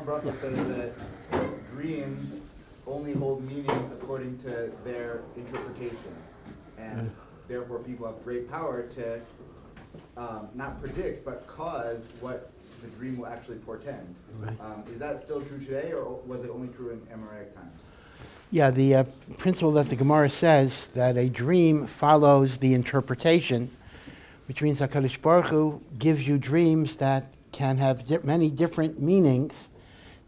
Gemara Bracha says that dreams only hold meaning according to their interpretation, and therefore people have great power to um, not predict but cause what the dream will actually portend. Right. Um, is that still true today, or was it only true in Amoraic times? Yeah, the uh, principle that the Gemara says that a dream follows the interpretation, which means HaKadosh Baruch Hu gives you dreams that can have di- many different meanings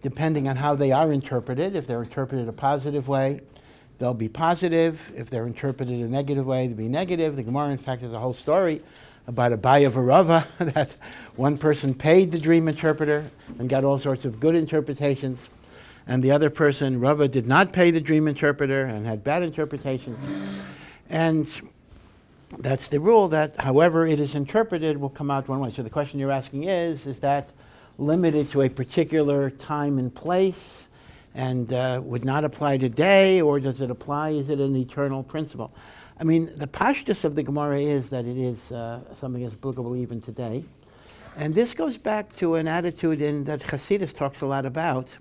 depending on how they are interpreted. If they're interpreted a positive way, they'll be positive. If they're interpreted a negative way, they'll be negative. The Gemara, in fact, has a whole story about Abaye v'Rava that one person paid the dream interpreter and got all sorts of good interpretations and the other person, Rava, did not pay the dream interpreter and had bad interpretations. And that's the rule that however it is interpreted will come out one way. So the question you're asking is, is that limited to a particular time and place and uh, would not apply today, or does it apply, is it an eternal principle? I mean, the pashtus of the Gemara is that it is uh, something that's applicable even today. And this goes back to an attitude in, that Hasidus talks a lot about,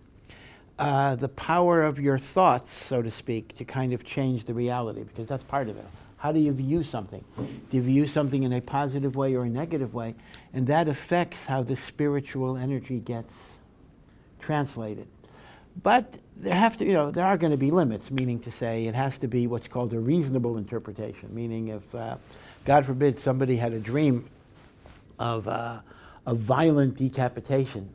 uh, the power of your thoughts, so to speak, to kind of change the reality, because that's part of it. How do you view something? Do you view something in a positive way or a negative way? And that affects how the spiritual energy gets translated. But there have to, you know, there are going to be limits, meaning to say it has to be what's called a reasonable interpretation. Meaning, if uh, God forbid somebody had a dream of uh, a violent decapitation,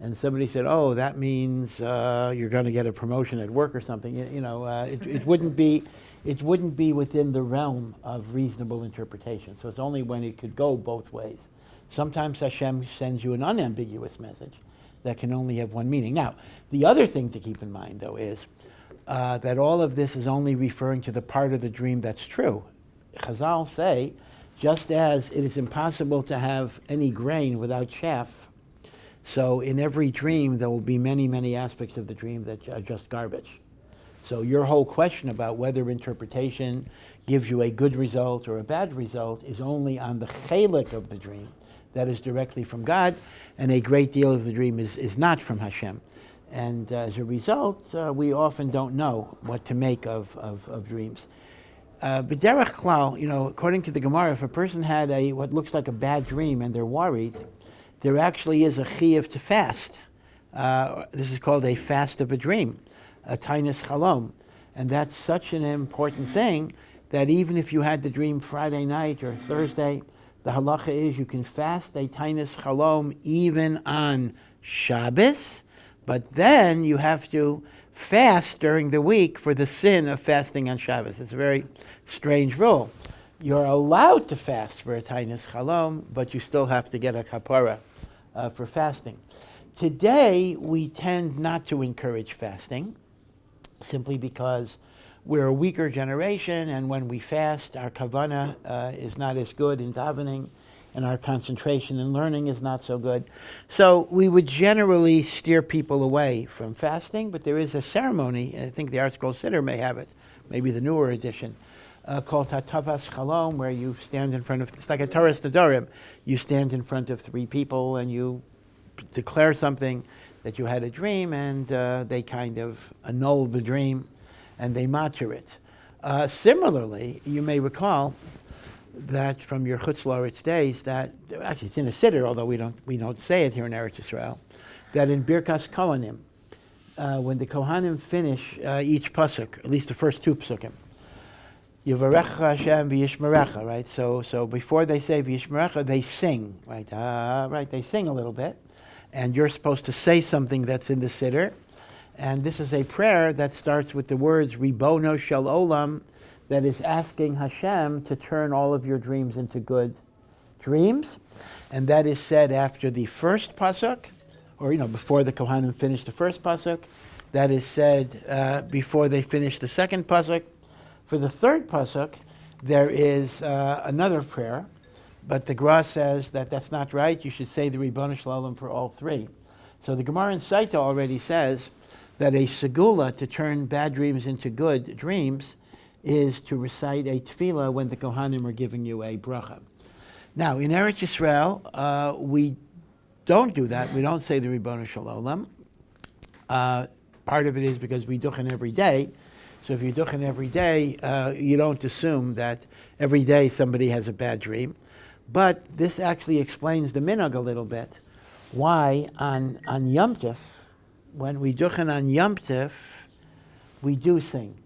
and somebody said, "Oh, that means uh, you're going to get a promotion at work or something," you, you know, uh, it, it wouldn't be, it wouldn't be within the realm of reasonable interpretation. So it's only when it could go both ways. Sometimes Hashem sends you an unambiguous message that can only have one meaning. Now, the other thing to keep in mind, though, is uh, that all of this is only referring to the part of the dream that's true. Chazal say, just as it is impossible to have any grain without chaff, so in every dream there will be many, many aspects of the dream that are just garbage. So your whole question about whether interpretation gives you a good result or a bad result is only on the chalik of the dream that is directly from God, and a great deal of the dream is, is not from Hashem. And uh, as a result, uh, we often don't know what to make of, of, of dreams. Uh, but derech klal, you know, according to the Gemara, if a person had a what looks like a bad dream and they're worried, there actually is a chiyuv to fast. Uh, this is called a fast of a dream, a tainus chalom, and that's such an important thing that even if you had the dream Friday night or Thursday, the halacha is you can fast a tainus chalom even on Shabbos, but then you have to fast during the week for the sin of fasting on Shabbos. It's a very strange rule. You're allowed to fast for a tainus chalom, but you still have to get a kapara uh, for fasting. Today, we tend not to encourage fasting simply because we're a weaker generation, and when we fast, our kavana uh, is not as good in davening, and our concentration in learning is not so good. So we would generally steer people away from fasting, but there is a ceremony, I think the Art Scroll Siddur may have it, maybe the newer edition, uh, called Hatavas Chalom, where you stand in front of, it's like a Hataras Nedarim. You stand in front of three people and you declare something that you had a dream, and uh, they kind of annul the dream and they matir it. Uh, similarly, you may recall that from your Chutz La'aretz days that actually it's in a siddur, although we don't we don't say it here in Eretz Yisrael, that in Birkas Kohanim, uh, when the Kohanim finish uh, each pasuk, at least the first two pasukim, Yivarecha Hashem v'yishmerecha, right? So so before they say v'yishmerecha, they sing, right? Uh, right, they sing a little bit, and you're supposed to say something that's in the siddur. And this is a prayer that starts with the words Ribono Shel Olam, that is asking Hashem to turn all of your dreams into good dreams. And that is said after the first pasuk, or you know, before the Kohanim finish the first pasuk. That is said uh, before they finish the second pasuk. For the third pasuk, there is uh, another prayer, but the Gra says that that's not right. You should say the Ribono Shel Olam for all three. So the Gemara in Saita already says that a segula to turn bad dreams into good dreams is to recite a tefillah when the Kohanim are giving you a bracha. Now, in Eretz Yisrael, uh, we don't do that. We don't say the Ribono Shel Olam. Uh, part of it is because we duchen every day. So if you duchen every day, uh, you don't assume that every day somebody has a bad dream. But this actually explains the minhag a little bit. Why on on Yom Tif, when we duchen on Yom Tif, we do sing.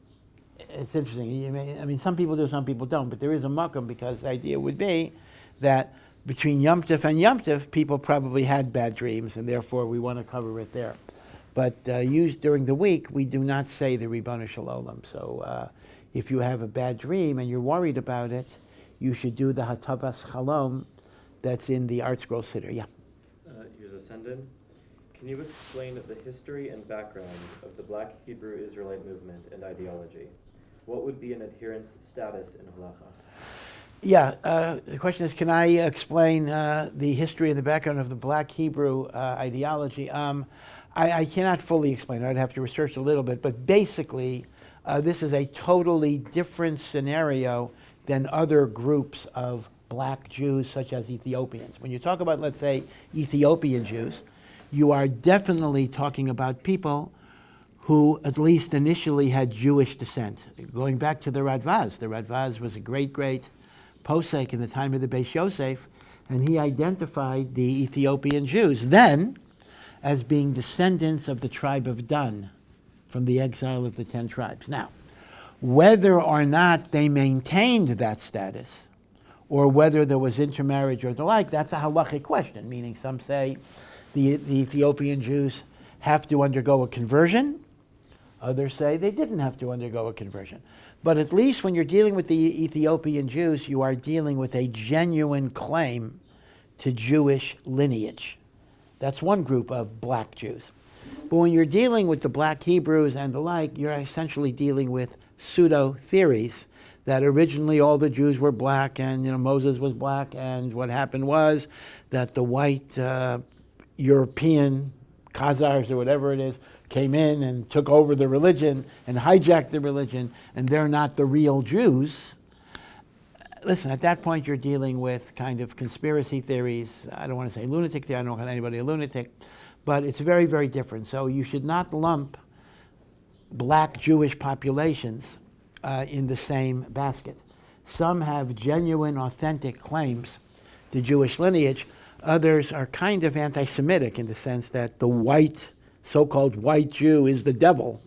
It's interesting. May, I mean, some people do, some people don't, but there is a makom because the idea would be that between Yom Tif and Yom Tif, people probably had bad dreams, and therefore we want to cover it there. But uh, used during the week, we do not say the Ribono Shel Olam. So uh, if you have a bad dream and you're worried about it, you should do the Hatavas Chalom that's in the Art Scroll Siddur. Yeah. Uh, here's a send-in. Can you explain the history and background of the Black Hebrew Israelite movement and ideology? What would be an adherent's status in halacha? Yeah, uh, the question is, can I explain uh, the history and the background of the Black Hebrew uh, ideology? Um, I, I cannot fully explain it. I'd have to research a little bit, but basically, uh, this is a totally different scenario than other groups of black Jews, such as Ethiopians. When you talk about, let's say, Ethiopian Jews, you are definitely talking about people who, at least initially, had Jewish descent. Going back to the Radvaz, the Radvaz was a great, great posek in the time of the Beis Yosef, and he identified the Ethiopian Jews then as being descendants of the tribe of Dan from the exile of the ten tribes. Now, whether or not they maintained that status, or whether there was intermarriage or the like, that's a halachic question, meaning some say the, the Ethiopian Jews have to undergo a conversion, others say they didn't have to undergo a conversion. But at least when you're dealing with the Ethiopian Jews, you are dealing with a genuine claim to Jewish lineage. That's one group of black Jews. But when you're dealing with the black Hebrews and the like, you're essentially dealing with pseudo theories that originally all the Jews were black and you know Moses was black and what happened was that the white uh, European Khazars or whatever it is came in and took over the religion and hijacked the religion and they're not the real Jews. Listen, at that point you're dealing with kind of conspiracy theories. I don't want to say lunatic theory, I don't call anybody a lunatic, but it's very, very different. So you should not lump black Jewish populations uh, in the same basket. Some have genuine, authentic claims to Jewish lineage. Others are kind of anti Semitic in the sense that the white, so called white Jew is the devil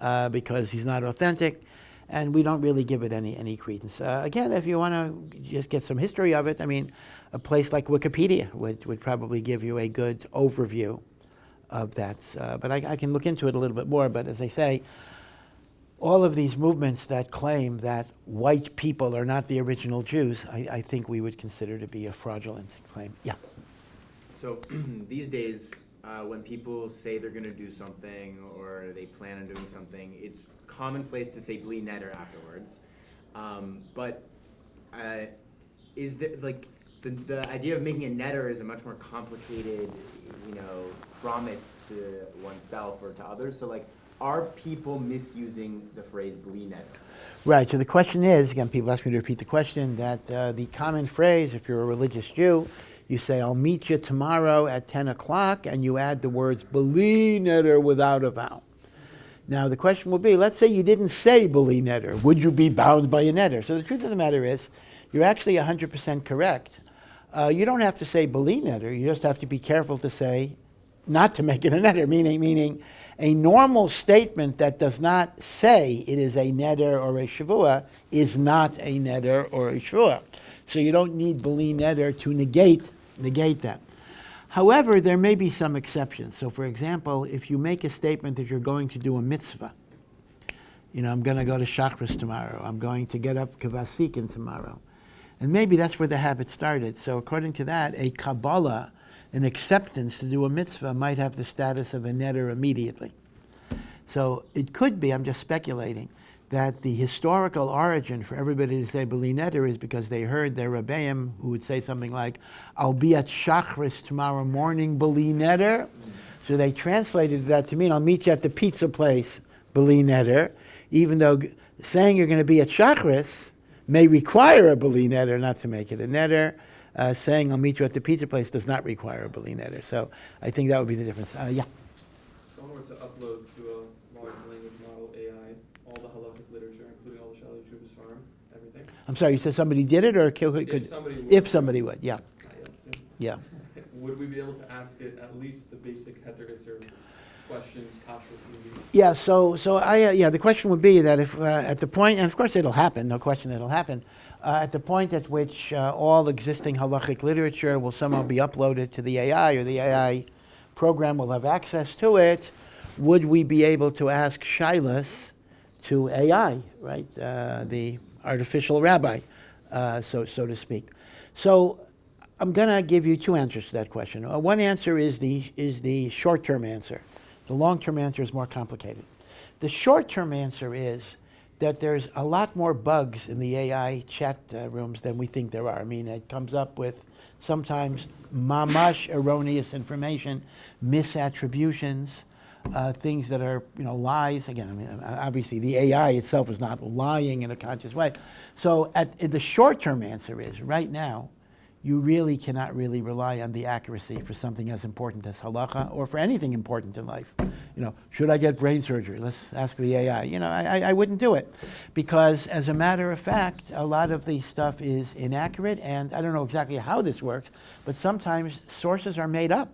uh, because he's not authentic, and we don't really give it any, any credence. Uh, again, if you want to just get some history of it, I mean, a place like Wikipedia would, would probably give you a good overview of that. Uh, but I, I, can look into it a little bit more. But as I say, all of these movements that claim that white people are not the original Jews, I, I think we would consider to be a fraudulent claim. Yeah. So these days, uh, when people say they're going to do something or they plan on doing something, it's commonplace to say "bli neder" afterwards. Um, but uh, is that like the, the idea of making a neder is a much more complicated, you know, promise to oneself or to others. So like, are people misusing the phrase "bli neder"? Right. So the question is again, people ask me to repeat the question. That uh, the common phrase, if you're a religious Jew, you say, "I'll meet you tomorrow at 10 o'clock," and you add the words "bli neder" without a vowel. Now the question will be: Let's say you didn't say "bli neder," would you be bound by a neder? So the truth of the matter is, you're actually 100% correct. Uh, you don't have to say "bli neder." You just have to be careful to say not to make it a neder, meaning, meaning a normal statement that does not say it is a neder or a shavua is not a neder or a shua. So you don't need beli neder to negate, negate that. However, there may be some exceptions. So for example, if you make a statement that you're going to do a mitzvah, you know, I'm going to go to Shachris tomorrow, I'm going to get up Kavasikin tomorrow. And maybe that's where the habit started. So according to that, a Kabbalah an acceptance to do a mitzvah might have the status of a neder immediately. So it could be, I'm just speculating, that the historical origin for everybody to say Beli Neder is because they heard their Rebbeim who would say something like, I'll be at Shachris tomorrow morning, Beli Neder. So they translated that to mean, I'll meet you at the pizza place, Beli Neder, even though saying you're going to be at Shachris may require a Beli Netter, not to make it a Neder uh, saying I'll meet you at the pizza place does not require a Beli Neder. So I think that would be the difference. Uh, yeah. someone were to upload to a large language model AI all the halachic literature, including all the Shalom Shuvas Farm, everything. I'm sorry, you said somebody did it or could, If somebody would. if somebody would, yeah, Not yet, soon. yeah. Would we be able to ask it at least the basic heter questions? Yeah, so, so I, uh, yeah, the question would be that if, uh, at the point, and of course it'll happen, no question it'll happen, uh, at the point at which uh, all existing halachic literature will somehow be uploaded to the AI, or the AI program will have access to it, would we be able to ask Shilas to AI, right? Uh, the artificial rabbi, uh, so, so to speak. So I'm going to give you two answers to that question. Uh, one answer is the, is the short term answer. The long term answer is more complicated. The short term answer is that there's a lot more bugs in the AI chat uh, rooms than we think there are. I mean, it comes up with sometimes mamash erroneous information, misattributions, uh, things that are, you know, lies. Again, I mean, obviously the AI itself is not lying in a conscious way. So at, the short term answer is right now, you really cannot really rely on the accuracy for something as important as halacha or for anything important in life. You know, should I get brain surgery? Let's ask the AI. You know, I, I wouldn't do it because, as a matter of fact, a lot of the stuff is inaccurate, and I don't know exactly how this works, but sometimes sources are made up.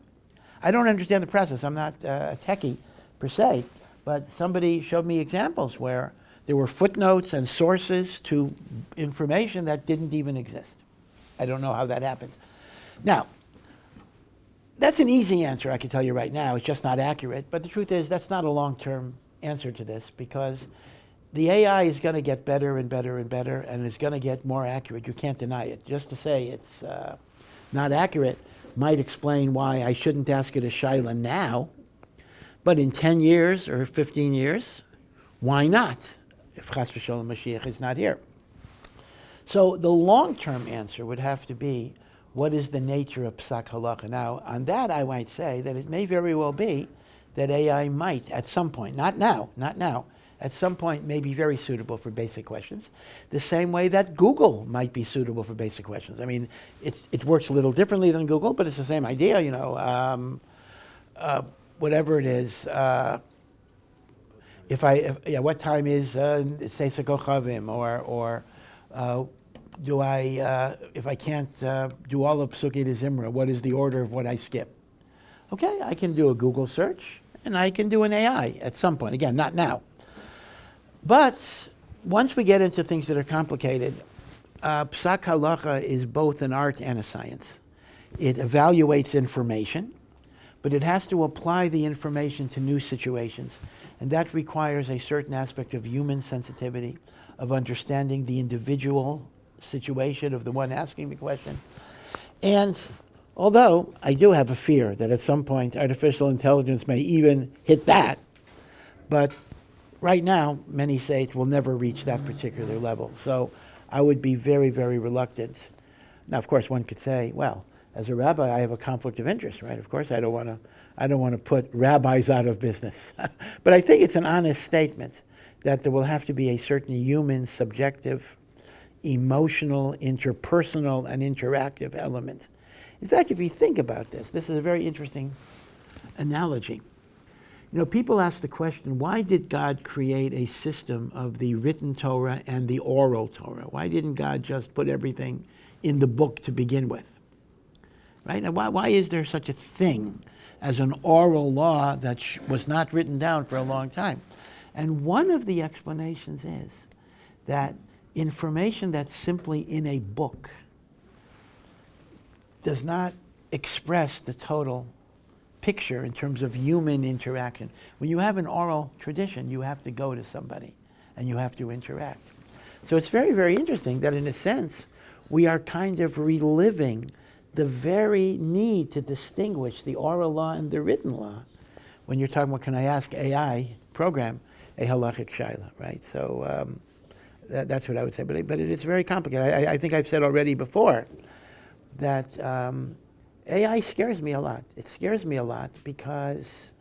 I don't understand the process. I'm not uh, a techie per se, but somebody showed me examples where there were footnotes and sources to information that didn't even exist. I don't know how that happens. Now, that's an easy answer, I can tell you right now. It's just not accurate. But the truth is, that's not a long term answer to this because the AI is going to get better and better and better, and it's going to get more accurate. You can't deny it. Just to say it's uh, not accurate might explain why I shouldn't ask it a Shaila now, but in 10 years or 15 years, why not? If Chas v'sholem Mashiach is not here. So the long-term answer would have to be, what is the nature of psak halacha? Now, on that, I might say that it may very well be that AI might, at some point, not now, not now, at some point may be very suitable for basic questions, the same way that Google might be suitable for basic questions. I mean, it works a little differently than Google, but it's the same idea, you know. Um, uh, whatever it is, uh, if I, if, yeah, what time is uh, Seisa Kochavim, or, or uh, do I, uh, if I can't uh, do all of Psuki de Zimra, what is the order of what I skip? Okay, I can do a Google search, and I can do an AI at some point. Again, not now. But once we get into things that are complicated, uh, Psak Halacha is both an art and a science. It evaluates information, but it has to apply the information to new situations. And that requires a certain aspect of human sensitivity, of understanding the individual situation of the one asking the question. And although I do have a fear that at some point artificial intelligence may even hit that, but right now, many say it will never reach that particular level. So I would be very, very reluctant. Now, of course, one could say, well, as a rabbi, I have a conflict of interest, right? Of course, I don't want to, I don't want to put rabbis out of business. but I think it's an honest statement that there will have to be a certain human, subjective, emotional, interpersonal, and interactive element. In fact, if you think about this, this is a very interesting analogy. You know, people ask the question, why did God create a system of the written Torah and the oral Torah? Why didn't God just put everything in the book to begin with? Right? Now, why, why is there such a thing as an oral law that was not written down for a long time? And one of the explanations is that information that's simply in a book does not express the total picture in terms of human interaction. When you have an oral tradition, you have to go to somebody and you have to interact. So it's very, very interesting that, in a sense, we are kind of reliving the very need to distinguish the oral law and the written law when you're talking about, can I ask AI program a halachic shaila, right? So um, that, that's what I would say. But, but it is very complicated. I, I think I've said already before that um, AI scares me a lot. It scares me a lot because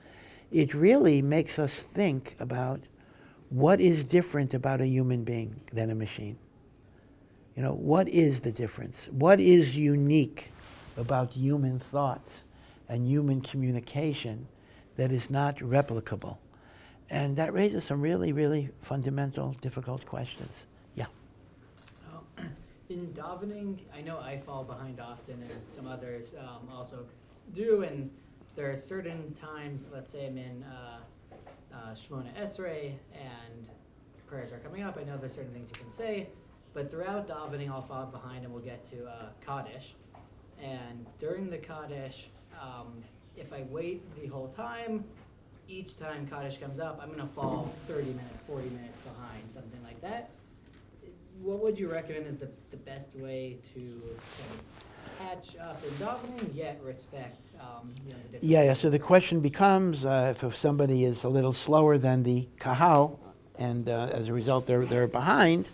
it really makes us think about what is different about a human being than a machine. You know, what is the difference? What is unique about human thought and human communication that is not replicable. And that raises some really, really fundamental, difficult questions. Yeah. Oh, In davening, I know I fall behind often, and some others um, also do. And there are certain times, let's say I'm in uh, uh, Shemona Esrei, and prayers are coming up. I know there's certain things you can say, but throughout davening, I'll fall behind, and we'll get to uh, Kaddish. And during the Kaddish, um, if I wait the whole time, each time Kaddish comes up, I'm gonna fall 30 minutes, 40 minutes behind, something like that what would you recommend is the, the best way to kind catch up in davening yet respect um, you know, the Yeah, yeah. So the question becomes uh, if, somebody is a little slower than the kahal, and uh, as a result they're, they're behind,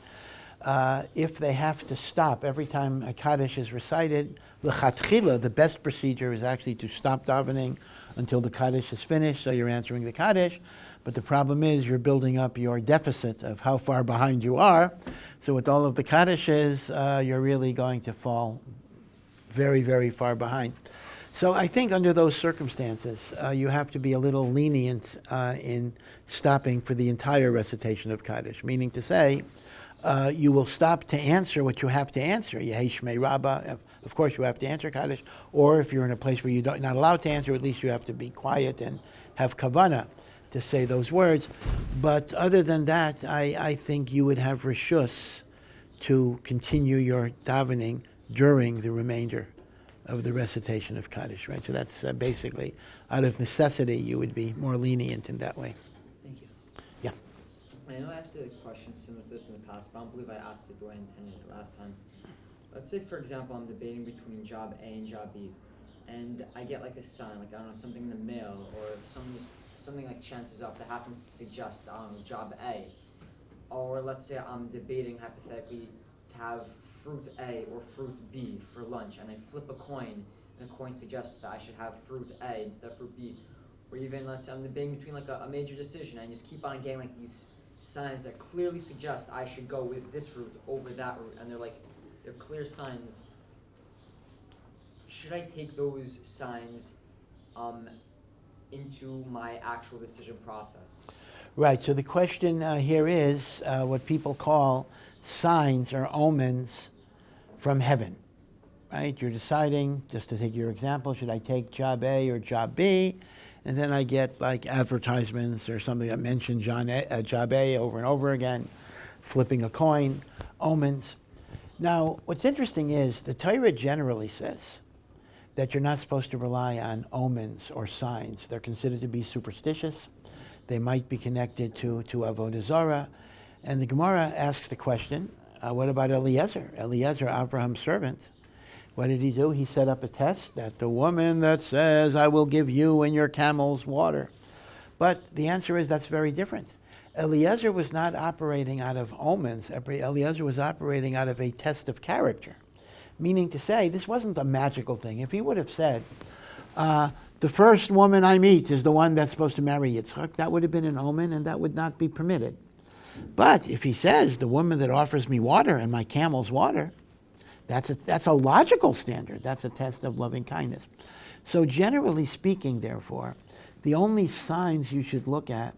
uh, if they have to stop every time a Kaddish is recited, l'chatchila, the best procedure is actually to stop davening until the Kaddish is finished, so you're answering the Kaddish. But the problem is you're building up your deficit of how far behind you are. So with all of the Kaddishes, uh, you're really going to fall very, very far behind. So I think under those circumstances, uh, you have to be a little lenient uh, in stopping for the entire recitation of Kaddish, meaning to say, uh, you will stop to answer what you have to answer. Yehi Shmei Rabbah, of course you have to answer Kaddish, or if you're in a place where you're not allowed to answer, at least you have to be quiet and have kavana to say those words. But other than that, I, I think you would have rishus to continue your davening during the remainder of the recitation of Kaddish, right? So that's uh, basically, out of necessity, you would be more lenient in that way. Thank you. Yeah. I know I asked a question similar to this in the past, but I don't believe I asked it the way I intended it last time. Let's say, for example, I'm debating between job A and job B, and I get like a sign, like I don't know, something in the mail, or some something like chances up that happens to suggest um, job A, or let's say I'm debating hypothetically to have fruit A or fruit B for lunch, and I flip a coin, and the coin suggests that I should have fruit A instead of fruit B, or even let's say I'm debating between like a, a major decision, and I just keep on getting like these signs that clearly suggest I should go with this route over that route, and they're like they're clear signs. Should I take those signs um, into my actual decision process? Right. So the question uh, here is uh, what people call signs or omens from heaven. Right? You're deciding, just to take your example, should I take job A or job B? And then I get like advertisements or something that mention John a, uh, job A over and over again, flipping a coin, omens. Now, what's interesting is the Torah generally says that you're not supposed to rely on omens or signs. They're considered to be superstitious. They might be connected to, to Avodah Zarah. And the Gemara asks the question, uh, what about Eliezer? Eliezer, Abraham's servant. What did he do? He set up a test that the woman that says, I will give you and your camels water. But the answer is that's very different. Eliezer was not operating out of omens. Eliezer was operating out of a test of character. Meaning to say, this wasn't a magical thing. If he would have said, uh, the first woman I meet is the one that's supposed to marry Yitzchak, that would have been an omen and that would not be permitted. But if he says, the woman that offers me water and my camel's water, that's a, that's a logical standard. That's a test of loving kindness. So, generally speaking, therefore, the only signs you should look at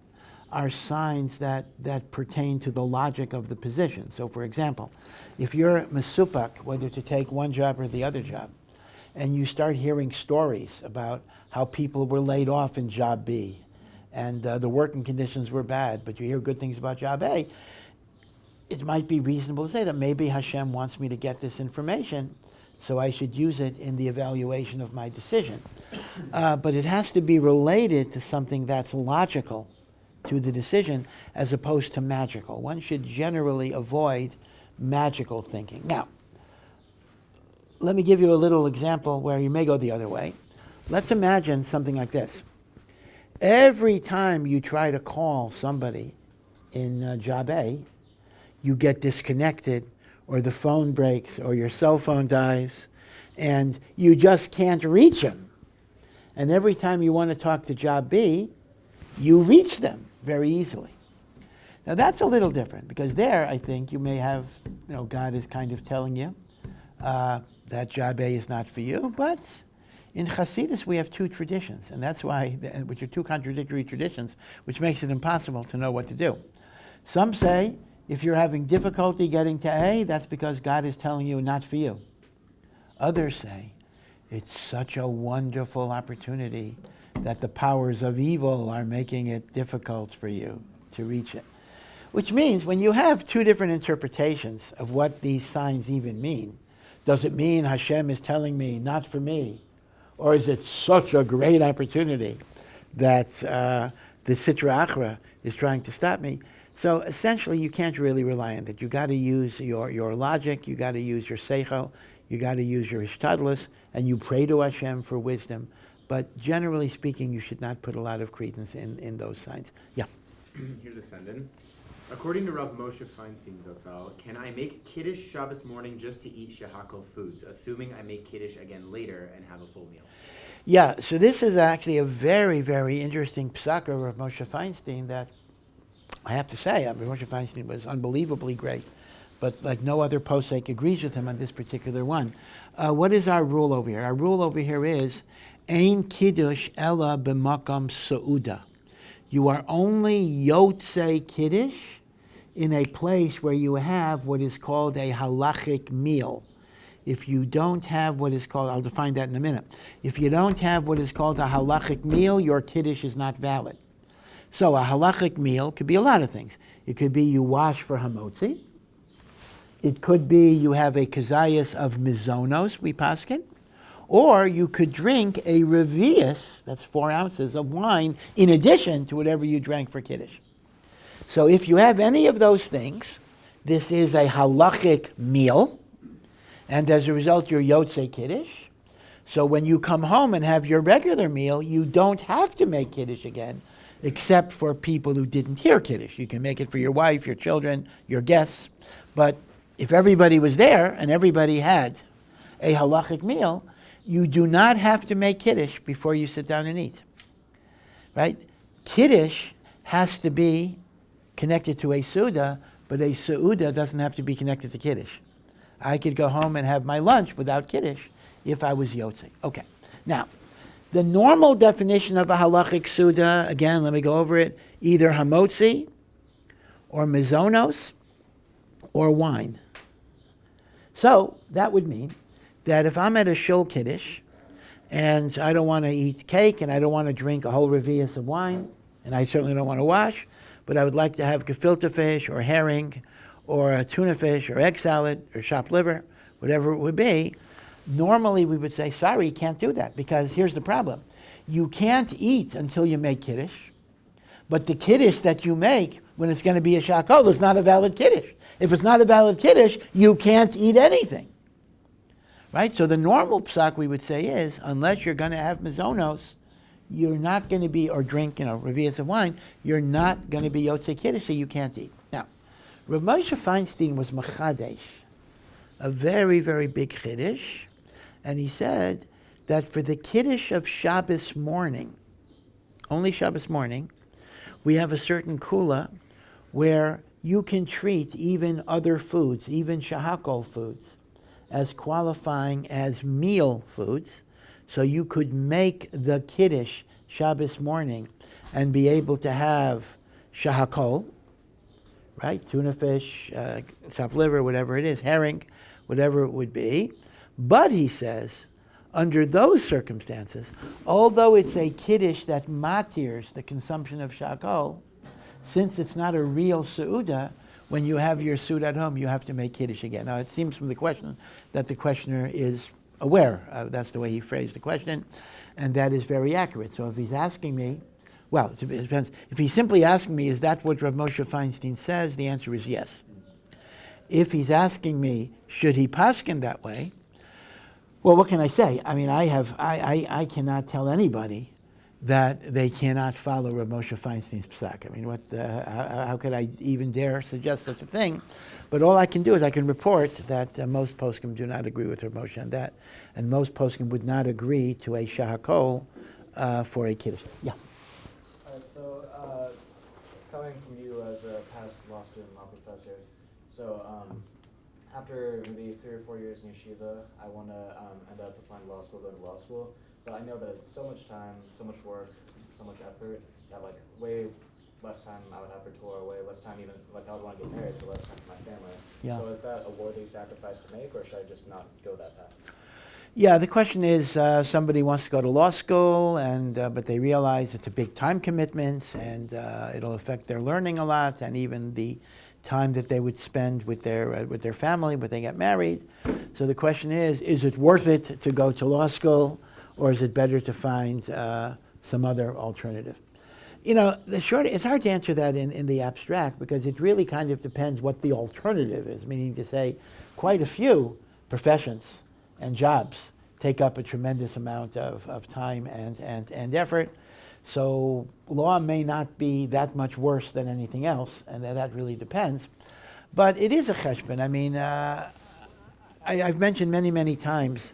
are signs that, that pertain to the logic of the position. So, for example, if you're masupak, whether to take one job or the other job, and you start hearing stories about how people were laid off in job B and uh, the working conditions were bad, but you hear good things about job A, it might be reasonable to say that maybe Hashem wants me to get this information, so I should use it in the evaluation of my decision. Uh, but it has to be related to something that's logical to the decision as opposed to magical. One should generally avoid magical thinking. Now, let me give you a little example where you may go the other way. Let's imagine something like this. Every time you try to call somebody in uh, job A, you get disconnected, or the phone breaks, or your cell phone dies, and you just can't reach them. And every time you want to talk to job B, you reach them very easily. Now that's a little different because there, I think you may have, you know, God is kind of telling you uh, that job A is not for you, but In Hasidus, we have two traditions, and that's why, which are two contradictory traditions, which makes it impossible to know what to do. Some say if you're having difficulty getting to A, that's because God is telling you not for you. Others say it's such a wonderful opportunity that the powers of evil are making it difficult for you to reach it. Which means when you have two different interpretations of what these signs even mean, does it mean Hashem is telling me not for me? Or is it such a great opportunity that uh, the Sitra Achra is trying to stop me? So essentially, you can't really rely on that. You got to use your, your logic, you got to use your seichel, you got to use your ishtadlus, and you pray to Hashem for wisdom. But generally speaking, you should not put a lot of credence in, in those signs. Yeah. Here's a send-in. According to Rav Moshe Feinstein Zatzal, can I make Kiddush Shabbos morning just to eat shehakol foods, assuming I make Kiddush again later and have a full meal? Yeah, so this is actually a very, very interesting psak of Rav Moshe Feinstein that I have to say, Rav Moshe Feinstein was unbelievably great, but like no other posek agrees with him on this particular one. Uh, what is our rule over here? Our rule over here is Ein Kiddush Ella b'makam Seuda. You are only Yotze Kiddush in a place where you have what is called a halachic meal. If you don't have what is called, I'll define that in a minute. If you don't have what is called a halachic meal, your Kiddush is not valid. So a halachic meal could be a lot of things. It could be you wash for hamotzi. It could be you have a kazayas of mizonos, we paskin. Or you could drink a revius, that's four ounces of wine, in addition to whatever you drank for Kiddush. So if you have any of those things, this is a halachic meal, and as a result, you're Yotze Kiddush. So when you come home and have your regular meal, you don't have to make Kiddush again, except for people who didn't hear Kiddush. You can make it for your wife, your children, your guests. But if everybody was there and everybody had a halachic meal, you do not have to make Kiddush before you sit down and eat. Right? Kiddush has to be connected to a Suda, but a Suda doesn't have to be connected to Kiddush. I could go home and have my lunch without Kiddush if I was Yotze. Okay. Now, the normal definition of a halachic Suda, again, let me go over it, either hamotzi or mizonos or wine. So that would mean that if I'm at a shul kiddush and I don't want to eat cake and I don't want to drink a whole revius of wine and I certainly don't want to wash, but I would like to have gefilte fish or herring or a tuna fish or egg salad or chopped liver, whatever it would be, normally we would say, sorry, you can't do that because here's the problem. You can't eat until you make kiddush, but the kiddush that you make when it's going to be a shakol oh, is not a valid kiddush. If it's not a valid kiddush, you can't eat anything. Right? So the normal psak we would say is, unless you're going to have mizonos, you're not going to be, or drink, you know, revias of wine, you're not going to be Yotze Kiddush, so you can't eat. Now, Rav Moshe Feinstein was Machadesh, a very, very big Chiddush, and he said that for the Kiddush of Shabbos morning, only Shabbos morning, we have a certain kula where you can treat even other foods, even shahakol foods, as qualifying as meal foods, so you could make the Kiddush Shabbos morning and be able to have shahakol, right? Tuna fish, uh, chopped liver, whatever it is, herring, whatever it would be. But he says, under those circumstances, although it's a Kiddush that matirs the consumption of shahakol, since it's not a real Seuda, when you have your suit at home, you have to make Kiddush again. Now, it seems from the question that the questioner is aware. Uh, that's the way he phrased the question, and that is very accurate. So if he's asking me, well, it depends. If he's simply asking me, is that what Rav Moshe Feinstein says? The answer is yes. If he's asking me, should he paskin that way? Well, what can I say? I mean, I have, I, I, I cannot tell anybody that they cannot follow Rav Moshe Feinstein's psak. I mean, what, uh, how, how, could I even dare suggest such a thing? But all I can do is I can report that uh, most poskim do not agree with Rav Moshe on that, and most poskim would not agree to a shahakol uh, for a kiddush. Yeah. All right. So, uh, coming from you as a past law student, law professor, so um, after maybe three or four years in yeshiva, I want to um, end up applying law school, go to law school. But I know that it's so much time, so much work, so much effort that like way less time I would have for tour, way less time even like I would want to get married, so less time for my family. Yeah. So is that a worthy sacrifice to make, or should I just not go that path? Yeah, the question is, uh, somebody wants to go to law school, and uh, but they realize it's a big time commitment, and uh, it'll affect their learning a lot, and even the time that they would spend with their uh, with their family when they get married. So the question is, is it worth it to go to law school, or is it better to find uh, some other alternative? You know, the short, it's hard to answer that in, in the abstract because it really kind of depends what the alternative is, meaning to say quite a few professions and jobs take up a tremendous amount of, of time and, and, and effort. So law may not be that much worse than anything else, and that, really depends. But it is a cheshbon. I mean, uh, I, I've mentioned many, many times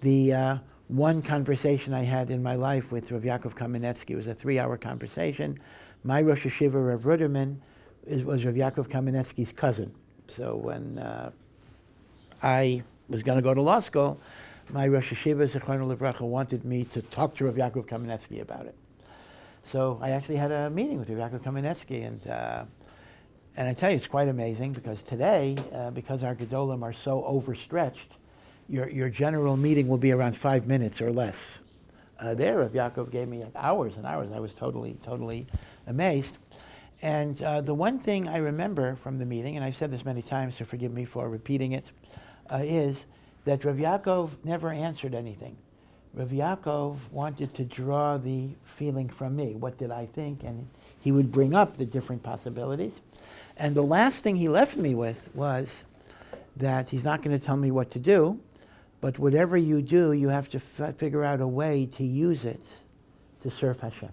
the uh, one conversation I had in my life with Rav Yaakov Kamenetsky. It was a three-hour conversation. My Rosh Yeshiva, Rav Ruderman, is, was Rav Yaakov Kamenetsky's cousin. So when uh, I was going to go to law school, my Rosh Yeshiva, Zechron Levracha, wanted me to talk to Rav Yaakov Kamenetsky about it. So I actually had a meeting with Rav Yaakov Kamenetsky, and uh, and I tell you, it's quite amazing because today, uh, because our Gedolim are so overstretched, your, your general meeting will be around five minutes or less. Uh, there, Rav Yaakov gave me hours and hours. I was totally, totally amazed. And uh, the one thing I remember from the meeting, and I've said this many times, so forgive me for repeating it, uh, is that Rav Yaakov never answered anything. Rav Yaakov wanted to draw the feeling from me. What did I think? And he would bring up the different possibilities. And the last thing he left me with was that he's not going to tell me what to do, but whatever you do, you have to figure out a way to use it to serve Hashem.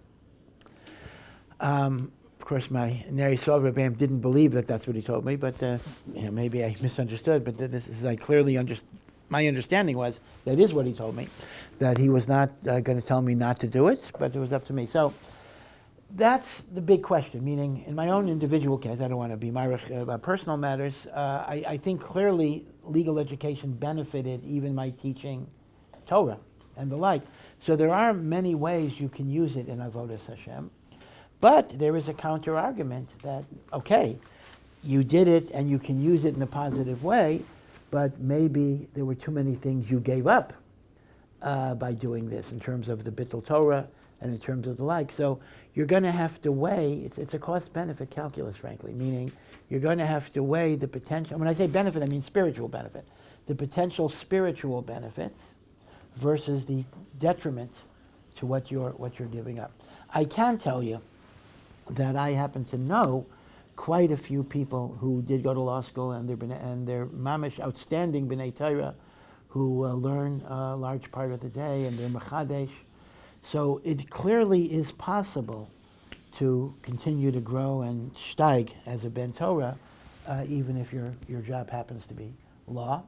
Um, of course, my Neri Soverbam didn't believe that that's what he told me, but uh, you know, maybe I misunderstood. But this is I clearly understood. My understanding was that is what he told me, that he was not uh, going to tell me not to do it, but it was up to me. So that's the big question. Meaning, in my own individual case, I don't want to be my uh, personal matters. Uh, I, I think clearly legal education benefited even my teaching Torah and the like. So there are many ways you can use it in Avodas Hashem. But there is a counter argument that, okay, you did it and you can use it in a positive way, but maybe there were too many things you gave up uh, by doing this in terms of the Bittul Torah and in terms of the like. So you're going to have to weigh, it's, it's a cost benefit calculus, frankly, meaning you're going to have to weigh the potential, when I say benefit, I mean spiritual benefit, the potential spiritual benefits versus the detriment to what you're, what you're giving up. I can tell you that I happen to know quite a few people who did go to law school and they're, and they're mamish outstanding b'nai Torah who uh, learn a large part of the day and they're mechadesh. So it clearly is possible to continue to grow and steig as a ben Torah, uh, even if your, your job happens to be law.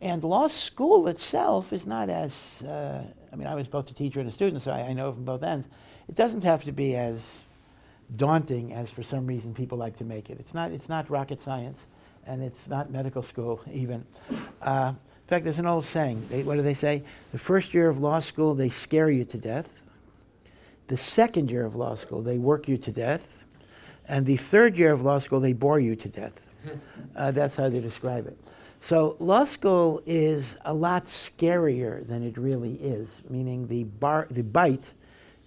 And law school itself is not as, uh, I mean, I was both a teacher and a student, so I, I know from both ends. It doesn't have to be as daunting as for some reason people like to make it. It's not, it's not rocket science, and it's not medical school even. Uh, in fact, there's an old saying. They, what do they say? The first year of law school, they scare you to death. The second year of law school, they work you to death. And the third year of law school, they bore you to death. Uh, that's how they describe it. So law school is a lot scarier than it really is, meaning the, bar, the bite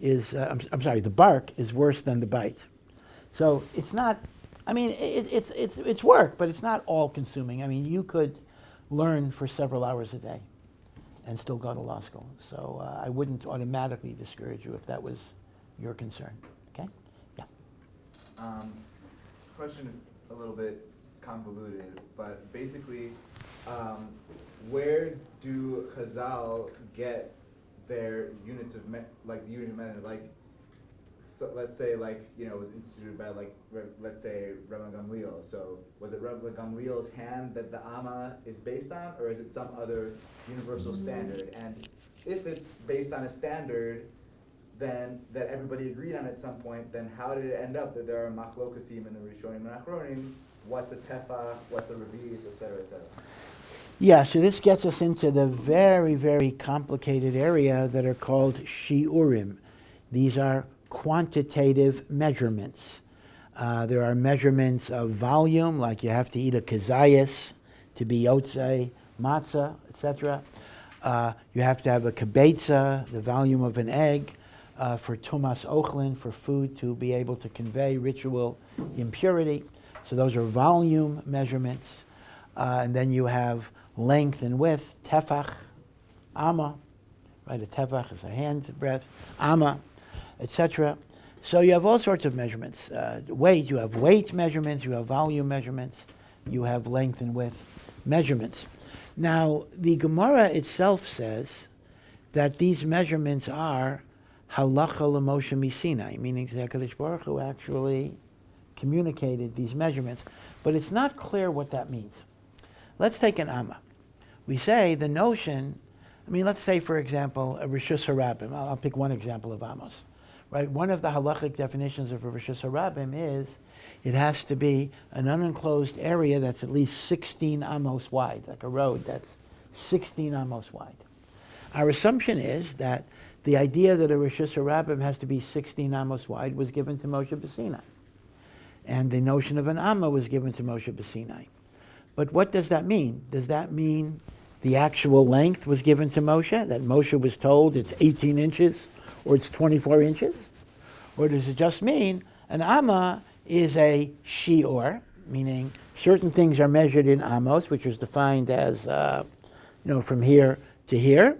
is, uh, I'm, I'm sorry, the bark is worse than the bite. So it's not, I mean, it, it's, it's, it's work, but it's not all consuming. I mean, you could learn for several hours a day and still go to law school. So uh, I wouldn't automatically discourage you if that was your concern. Okay? Yeah. Um, this question is a little bit convoluted, but basically, um, where do Chazal get their units of like the unit of measure? Like, so let's say like you know it was instituted by like let's say Rabbi Gamliel. So was it Rabbi Gamliel's hand that the Amma is based on, or is it some other universal standard? And if it's based on a standard, then that everybody agreed on at some point, then how did it end up that there are machlokasim in the Rishonim and Achronim? What's a tefach? What's a revis, et cetera, et cetera. Yeah, so this gets us into the very, very complicated area that are called shiurim. These are quantitative measurements. Uh, there are measurements of volume, like you have to eat a kazayas to be yotze, matzah, etc. Uh, you have to have a kibetza, the volume of an egg, uh, for tumas ochlin, for food to be able to convey ritual impurity. So those are volume measurements. Uh, and then you have length and width, tefach, amma, right? A tefach is a hand breadth, amma, etc. So you have all sorts of measurements. Uh, weight, you have weight measurements, you have volume measurements, you have length and width measurements. Now, the Gemara itself says that these measurements are halacha l'Moshe misinai, meaning HaKadosh Baruch Hu actually communicated these measurements. But it's not clear what that means. Let's take an amma. We say the notion, I mean, let's say, for example, a Rishus Harabim. I'll, I'll pick one example of Amos. Right? One of the halachic definitions of a Rishus Harabim is it has to be an unenclosed area that's at least 16 amos wide, like a road that's 16 amos wide. Our assumption is that the idea that a Rishus Harabim has to be 16 amos wide was given to Moshe B'Sinai. And the notion of an Amma was given to Moshe B'Sinai. But what does that mean? Does that mean the actual length was given to Moshe? That Moshe was told it's 18 inches or it's 24 inches? Or does it just mean an Amma is a shiur, meaning certain things are measured in amos, which is defined as, uh, you know, from here to here.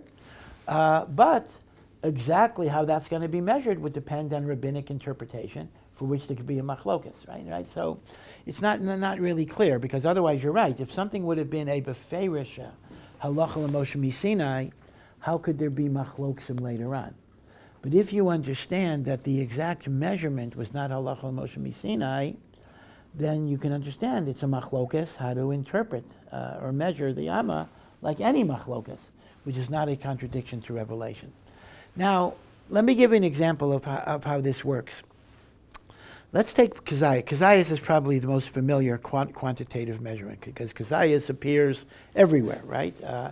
Uh, but exactly how that's going to be measured would depend on rabbinic interpretation, for which there could be a machlokas, right? Right. So it's not not really clear because otherwise you're right. If something would have been a beferish halacha l'moshe misinai, how could there be machlokim later on? But if you understand that the exact measurement was not halacha Moshe Misinai, then you can understand it's a machlokas how to interpret uh, or measure the amma like any machlokas, which is not a contradiction to revelation. Now, let me give you an example of how, of how this works. Let's take kazayas. Kazayas is probably the most familiar quant- quantitative measurement because kazayas appears everywhere, right? Uh,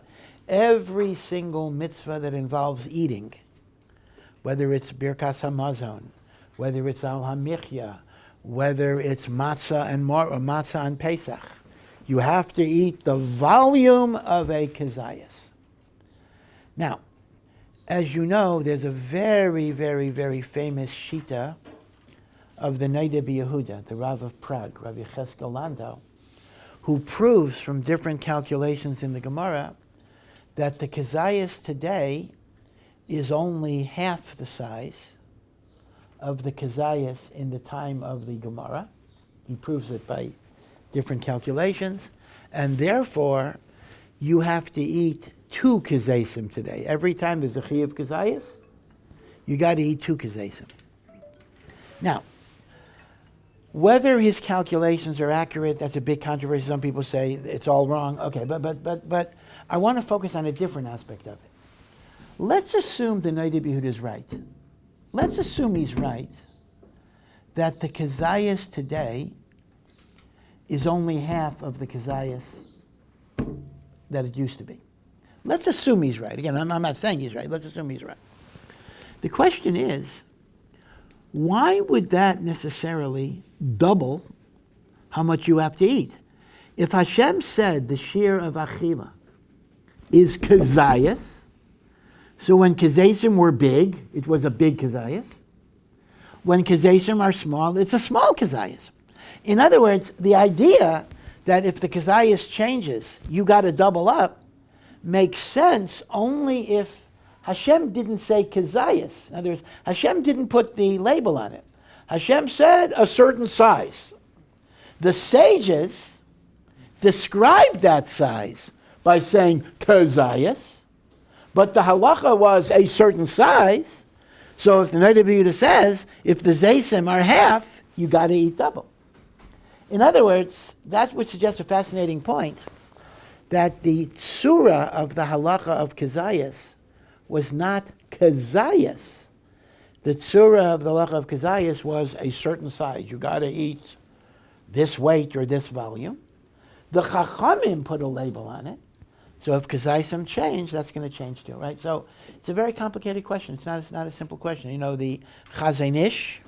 every single mitzvah that involves eating whether it's Birkas Hamazon, whether it's Al Hamichya, whether it's matzah and mar- or matzah and Pesach. You have to eat the volume of a kazayas. Now, as you know, there's a very, very, very famous shita of the Noda B'Yehuda, the Rav of Prague, Rabbi Cheskel Landau, who proves from different calculations in the Gemara that the kazayas today is only half the size of the Kazayas in the time of the Gemara. He proves it by different calculations. And therefore, you have to eat two Kazasim today. Every time there's a Chi of Kazayas, you got to eat two Kazasim. Now, whether his calculations are accurate, that's a big controversy. Some people say it's all wrong. Okay, but, but, but, but I want to focus on a different aspect of it. Let's assume the Noda B'Yehuda is right. Let's assume he's right that the Kazayas today is only half of the Kazayas that it used to be. Let's assume he's right. Again, I'm, I'm not saying he's right. Let's assume he's right. The question is, why would that necessarily double how much you have to eat? If Hashem said the shear of Achila is Kazayas, so when kazesim were big, it was a big kazayas. When kazesim are small, it's a small kazayas. In other words, the idea that if the kazayas changes, you got to double up, makes sense only if Hashem didn't say kazayas. In other words, Hashem didn't put the label on it. Hashem said a certain size. The sages described that size by saying kazayas but the halacha was a certain size. So if the B'Yehuda says, if the zaysim are half, you got to eat double. In other words, that would suggest a fascinating point that the tsura of the halacha of Kazayas was not Kazayas. The tsura of the halacha of Kazayas was a certain size. You got to eat this weight or this volume. The Chachamim put a label on it So if Kazaisim change, that's going to change too, right? So it's a very complicated question. It's not, it's not a simple question. You know, the Chazon Ish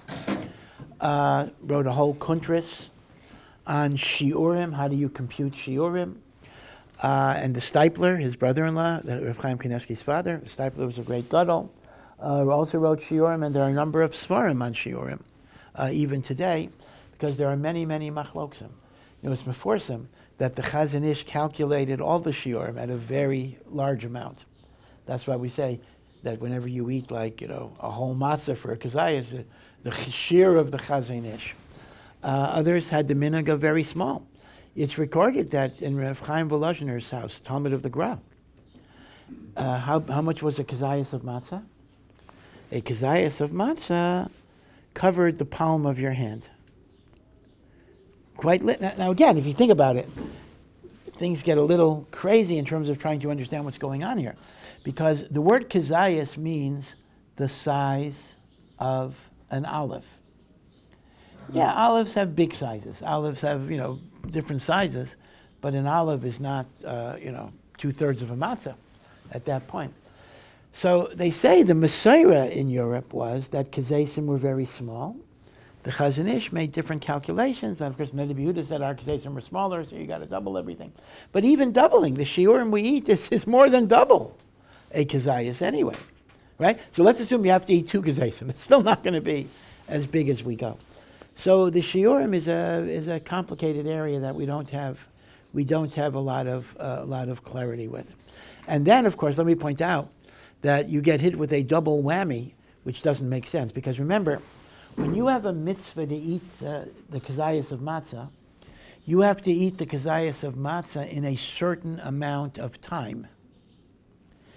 uh, wrote a whole kuntris on Shiurim. How do you compute Shiurim? Uh, and the Steipler, his brother-in-law, the Rav Chaim Kanievsky's father, the Steipler was a great gadol, uh, also wrote Shiurim, and there are a number of Svarim on Shiurim, uh, even today, because there are many, many machloksim. You know, it's meforsim that the Chazon Ish calculated all the Shiurim at a very large amount. That's why we say that whenever you eat, like, you know, a whole matzah for a kazayas, the, the of the Chazon Ish. Uh, others had the minhag very small. It's recorded that in Rav Chaim Volozhiner's house, Talmud of the Gra, uh, how, how much was a kazayas of matzah? A kazayas of matzah covered the palm of your hand. Quite lit. Now, now again, if you think about it, things get a little crazy in terms of trying to understand what's going on here. Because the word kazayas means the size of an olive. Yeah, olives have big sizes. Olives have, you know, different sizes, but an olive is not, uh, you know, two thirds of a matzah at that point. So they say the Messiah in Europe was that kazesim were very small. The Chazon Ish made different calculations. And of course, Nadi said our kazesim were smaller, so you got to double everything. But even doubling, the shiurim we eat is, is more than double a kazayas anyway, right? So let's assume you have to eat two kazesim. It's still not going to be as big as we go. So the shiurim is a is a complicated area that we don't have we don't have a lot of uh, a lot of clarity with. And then, of course, let me point out that you get hit with a double whammy, which doesn't make sense because remember, when you have a mitzvah to eat uh, the kazayas of matzah, you have to eat the kazayas of matzah in a certain amount of time.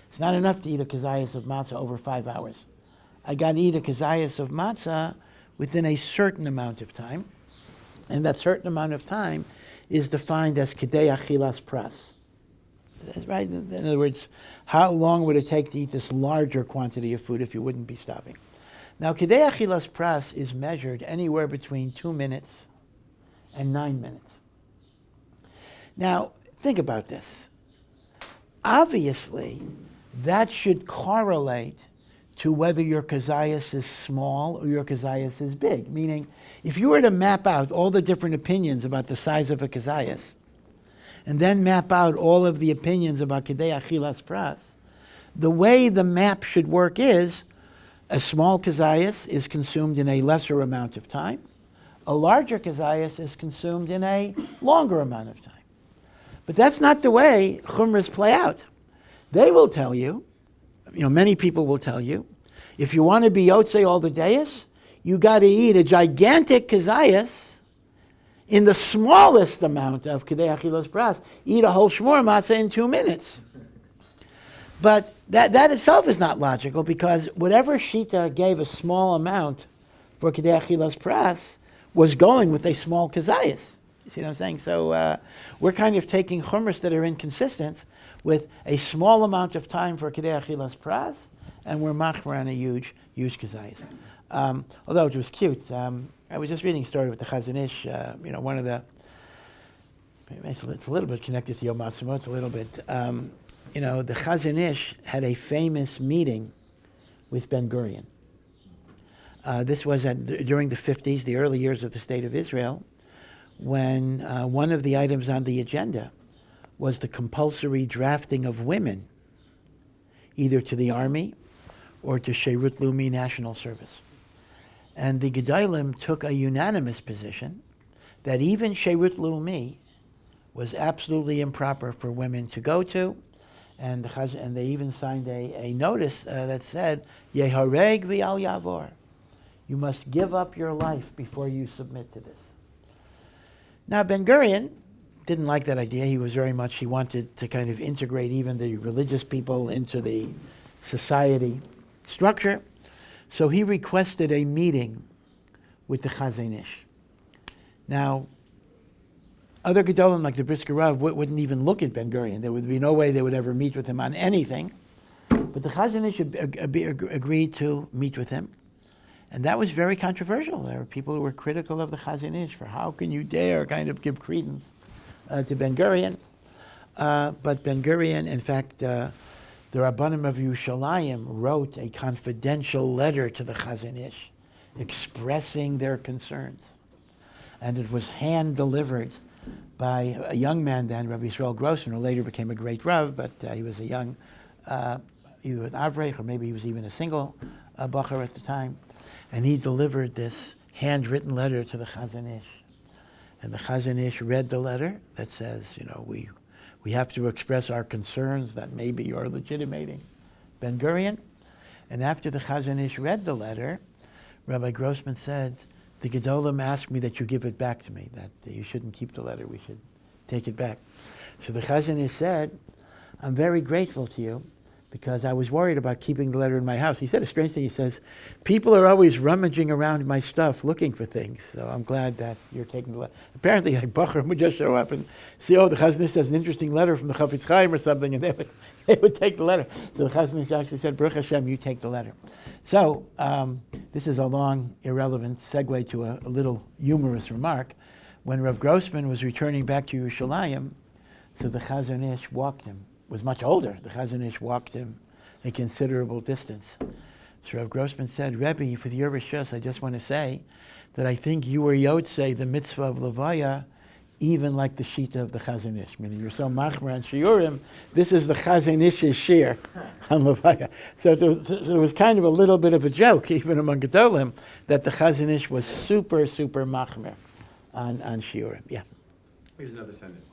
It's not enough to eat a kazayas of matzah over five hours. I got to eat a kazayas of matzah within a certain amount of time, and that certain amount of time is defined as kedei achilas pras. Right. In other words, how long would it take to eat this larger quantity of food if you wouldn't be stopping? Now, kedei achilas pras is measured anywhere between two minutes and nine minutes. Now, think about this. Obviously, that should correlate to whether your kazayas is small or your kazayas is big. Meaning, if you were to map out all the different opinions about the size of a kazayas, and then map out all of the opinions about kedei achilas pras, the way the map should work is a small kazayas is consumed in a lesser amount of time, a larger kazayas is consumed in a longer amount of time. But that's not the way chumras play out. They will tell you, you know, many people will tell you, if you want to be Yotze all the days, you got to eat a gigantic kazayas in the smallest amount of Kedei Achilas Pras. Eat a whole shmur matzah in two minutes. But that, that itself is not logical because whatever Shita gave a small amount for Kedei Achilas was going with a small kazayas. You see what I'm saying? So uh, we're kind of taking chumras that are inconsistent with a small amount of time for Kedei Achilas and we're machmer on a huge, huge kazayas. Um, although it was cute. Um, I was just reading a story with the Chazon Ish, uh, you know, one of the, it's a little bit connected to Yom Ha'atzmaut, a little bit. Um, you know, the Chazon Ish had a famous meeting with Ben Gurion. Uh, this was at, during the 50s, the early years of the State of Israel, when uh, one of the items on the agenda was the compulsory drafting of women, either to the army or to Sherut Leumi National Service. And the Gedolim took a unanimous position that even Sherut Leumi was absolutely improper for women to go to. And, the and they even signed a, a notice uh, that said, Yehareg v'al yavor. You must give up your life before you submit to this. Now, Ben Gurion didn't like that idea. He was very much, he wanted to kind of integrate even the religious people into the society structure. So he requested a meeting with the Chazon Ish. Now, other Gedolim like the Brisker Rav wouldn't even look at Ben Gurion. There would be no way they would ever meet with him on anything. But the Chazon Ish ag- ag- agreed to meet with him. And that was very controversial. There were people who were critical of the Chazon Ish for how can you dare kind of give credence uh, to Ben Gurion. Uh, but Ben Gurion, in fact, uh, the Rabbanim of Yerushalayim wrote a confidential letter to the Chazon Ish expressing their concerns. And it was hand delivered by a young man then, Rabbi Israel Grossman, who later became a great Rav, but uh, he was a young, uh, either an Avreich, or maybe he was even a single uh, Bacher at the time. And he delivered this handwritten letter to the Chazon Ish. And the Chazon Ish read the letter that says, you know, we, we have to express our concerns that maybe you're legitimating Ben Gurion. And after the Chazon Ish read the letter, Rabbi Grossman said, the Gedolim asked me that you give it back to me, that you shouldn't keep the letter, we should take it back. So the Chazon Ish said, I'm very grateful to you because I was worried about keeping the letter in my house. He said a strange thing. He says, People are always rummaging around my stuff looking for things. So I'm glad that you're taking the letter. Apparently, a Bacher would just show up and see, oh, the Chazon Ish has an interesting letter from the Chafetz Chaim or something, and they would, they would take the letter. So the Chazon Ish actually said, Baruch Hashem, you take the letter. So um, this is a long, irrelevant segue to a, a little humorous remark. When Rav Grossman was returning back to Yerushalayim, so the Chazon Ish walked him was much older. The Chazon Ish walked him a considerable distance. So Rav Grossman said, Rebbe, with your rishus, I just want to say that I think you were Yotzei, the mitzvah of Levaya, even like the Shita of the Chazon Ish. Meaning you're so machmer on Shiurim, this is the Chazon Ish's shir on Levaya. So there, was, there was kind of a little bit of a joke, even among Gedolim, that the Chazon Ish was super, super machmer on, on Shiurim. Yeah. Here's another sentence.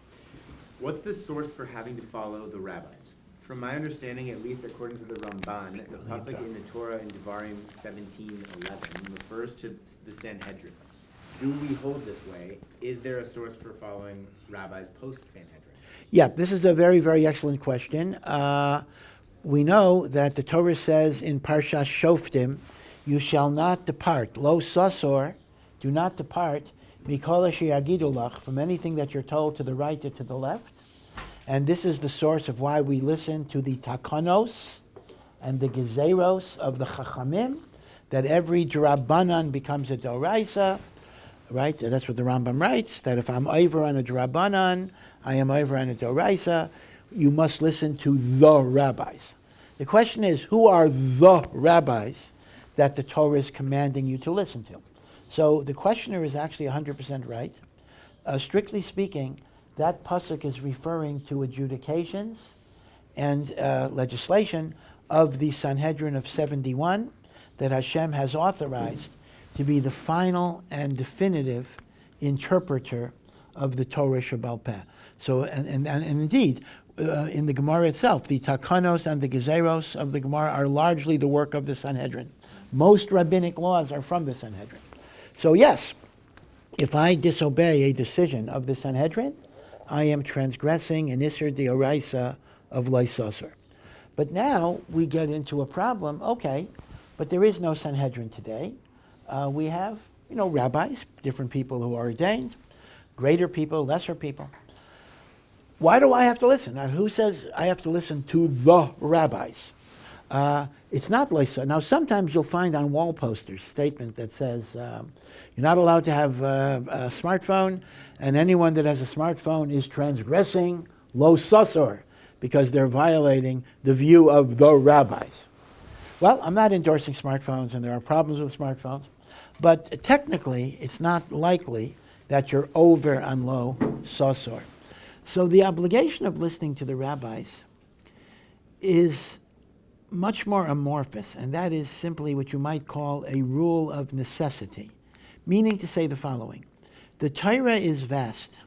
What's the source for having to follow the rabbis? From my understanding, at least according to the Ramban, the pasuk in the Torah in Devarim 17:11 refers to the Sanhedrin. Do we hold this way? Is there a source for following rabbis post Sanhedrin? Yeah, this is a very, very excellent question. Uh, we know that the Torah says in Parsha Shoftim, "You shall not depart, lo sasor, do not depart." from anything that you're told to the right or to the left. And this is the source of why we listen to the takanos and the gezeros of the chachamim, that every drabanan becomes a doraisa, right? That's what the Rambam writes, that if I'm over on a drabanan, I am over on a doraisa, you must listen to the rabbis. The question is, who are the rabbis that the Torah is commanding you to listen to? So the questioner is actually 100% right. Uh, strictly speaking, that pasuk is referring to adjudications and uh, legislation of the Sanhedrin of 71 that Hashem has authorized to be the final and definitive interpreter of the Torah Shebaal Peh. So, and, and, and indeed, uh, in the Gemara itself, the takanos and the gezeros of the Gemara are largely the work of the Sanhedrin. Most rabbinic laws are from the Sanhedrin. So yes, if I disobey a decision of the Sanhedrin, I am transgressing an Isser de Deoraisa of lo sasor. But now we get into a problem, okay, but there is no Sanhedrin today. Uh, we have, you know, rabbis, different people who are ordained, greater people, lesser people. Why do I have to listen? Now, who says I have to listen to the rabbis? Uh, it's not like so. Now, sometimes you'll find on wall posters statement that says um, you're not allowed to have uh, a smartphone, and anyone that has a smartphone is transgressing lo susor because they're violating the view of the rabbis. Well, I'm not endorsing smartphones, and there are problems with smartphones, but technically, it's not likely that you're over on low susor. So the obligation of listening to the rabbis is much more amorphous, and that is simply what you might call a rule of necessity, meaning to say the following The Torah is vast.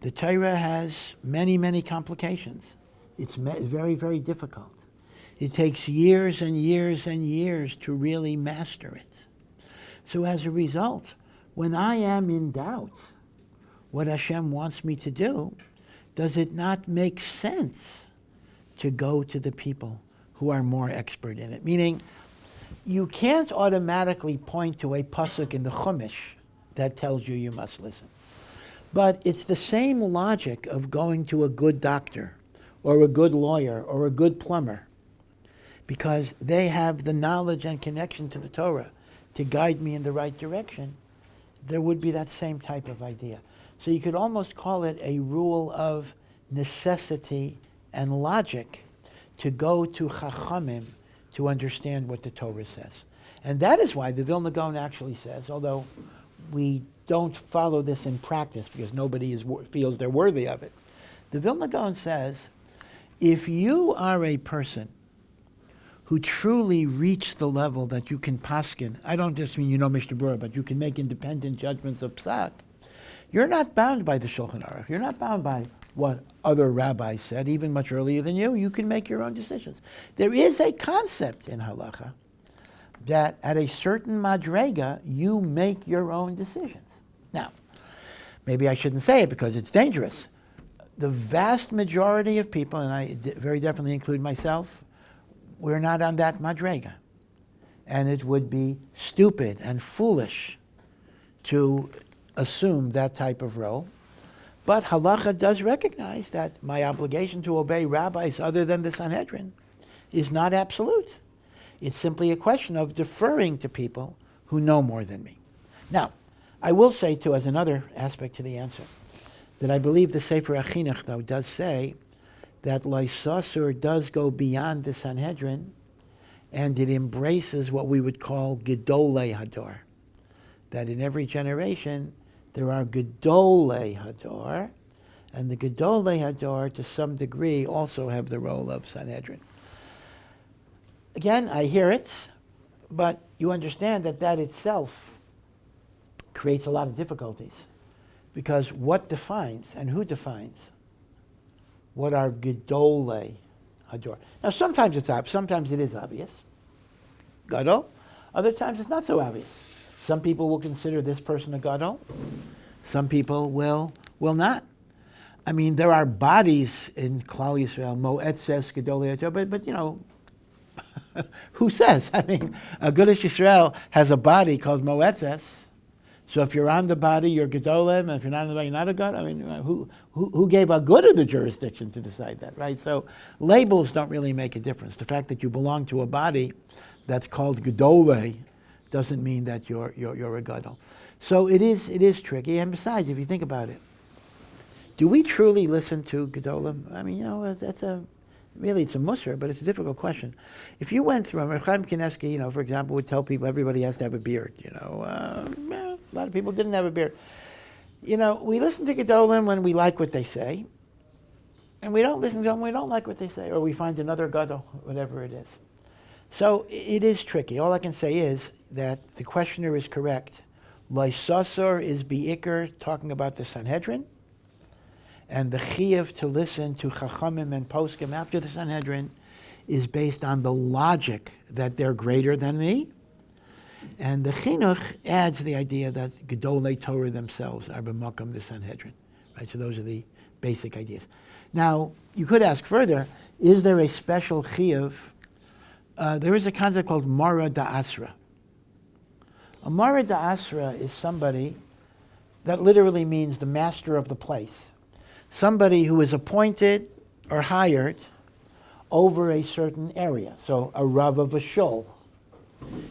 The Torah has many, many complications. It's very, very difficult. It takes years and years and years to really master it. So, as a result, when I am in doubt what Hashem wants me to do, does it not make sense to go to the people who are more expert in it. Meaning, you can't automatically point to a pasuk in the Chumash that tells you you must listen. But it's the same logic of going to a good doctor or a good lawyer or a good plumber because they have the knowledge and connection to the Torah to guide me in the right direction. There would be that same type of idea. So you could almost call it a rule of necessity and logic to go to Chachamim to understand what the Torah says. And that is why the Vilna Gaon actually says, although we don't follow this in practice because nobody is, feels they're worthy of it, the Vilna Gaon says, if you are a person who truly reach the level that you can paskin, I don't just mean you know Mishnah Berurah, but you can make independent judgments of psak, you're not bound by the Shulchan Aruch. You're not bound by what other rabbis said, even much earlier than you. You can make your own decisions. There is a concept in halacha that at a certain madrega, you make your own decisions. Now, maybe I shouldn't say it because it's dangerous. The vast majority of people, and I very definitely include myself, we're not on that madrega. And it would be stupid and foolish to assume that type of role. But halacha does recognize that my obligation to obey rabbis other than the Sanhedrin is not absolute. It's simply a question of deferring to people who know more than me. Now, I will say, too, as another aspect to the answer, that I believe the Sefer HaChinuch, though, does say that lo sasur does go beyond the Sanhedrin and it embraces what we would call Gedolei Hador. That in every generation there are Gedolei Hador, and the Gedolei Hador, to some degree, also have the role of Sanhedrin. Again, I hear it, but you understand that that itself creates a lot of difficulties. Because what defines and who defines what are Gedolei Hador? Now, sometimes it's ob- sometimes it is obvious. Gadol. Other times it's not so obvious. Some people will consider this person a Gadol. Some people will will not. I mean, there are bodies in Klal Yisrael, Moetzes, Gedolei Hador, but, but you know, who says? I mean, Agudas Yisrael has a body called Moetzes. So if you're on the body, you're Gedolim, and if you're not on the body, you're not a God. I mean, who, who, gave a good of the jurisdiction to decide that, right? So labels don't really make a difference. The fact that you belong to a body that's called Gedole doesn't mean that you're, you're, you're a Gadol. So it is, it is tricky. And besides, if you think about it, do we truly listen to Gedolim? I mean, you know, that's a, really it's a musser, but it's a difficult question. If you went through, Chaim Kanievsky, you know, for example, would tell people everybody has to have a beard, you know. Uh, well, a lot of people didn't have a beard. You know, we listen to Gedolim when we like what they say, and we don't listen to them when we don't like what they say, or we find another Gadol, whatever it is. So it is tricky. All I can say is that the questioner is correct. lo sasor is Be'ikr, talking about the Sanhedrin, and the chiyuv to listen to Chachamim and Poskim after the Sanhedrin is based on the logic that they're greater than me. And the chinuch adds the idea that Gedolei Torah themselves are b'makam the Sanhedrin. Right, so those are the basic ideas. Now, you could ask further, is there a special chiyuv? Uh, there is a concept called Mara Da'asra. A Mara Da'asra is somebody that literally means the master of the place somebody who is appointed or hired over a certain area. So a Rav of a shul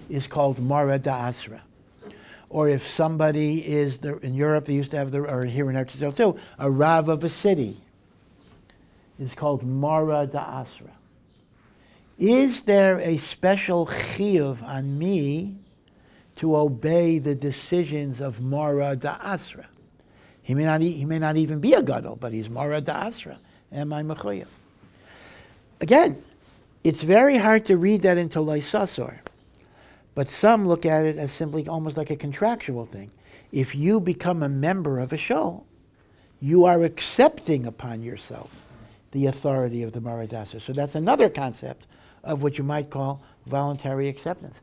is called Mara Da'asra. Or if somebody is, in Europe they used to have, the, or here in Eretz too, a Rav of a city is called Mara Da'asra. Is there a special chiyuv on me to obey the decisions of Mara Da'asra? He may not, he may not even be a gadol, but he's Mara Da'asra. Am I mechuyev? Again, it's very hard to read that into lo sasor, but some look at it as simply almost like a contractual thing. If you become a member of a show, you are accepting upon yourself the authority of the Mara Da'asra. So that's another concept of what you might call voluntary acceptance.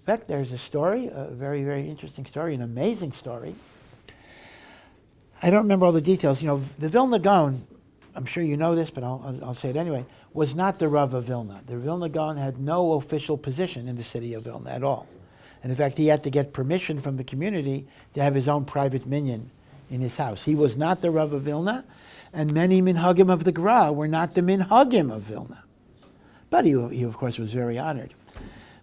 In fact, there's a story, a very, very interesting story, an amazing story. I don't remember all the details. You know, the Vilna Gaon, I'm sure you know this, but I'll, I'll, I'll say it anyway, was not the Rav of Vilna. The Vilna Gaon had no official position in the city of Vilna at all. And in fact, he had to get permission from the community to have his own private minion in his house. He was not the Rav of Vilna, and many minhagim of the Gra were not the minhagim of Vilna. But he, he, of course, was very honored.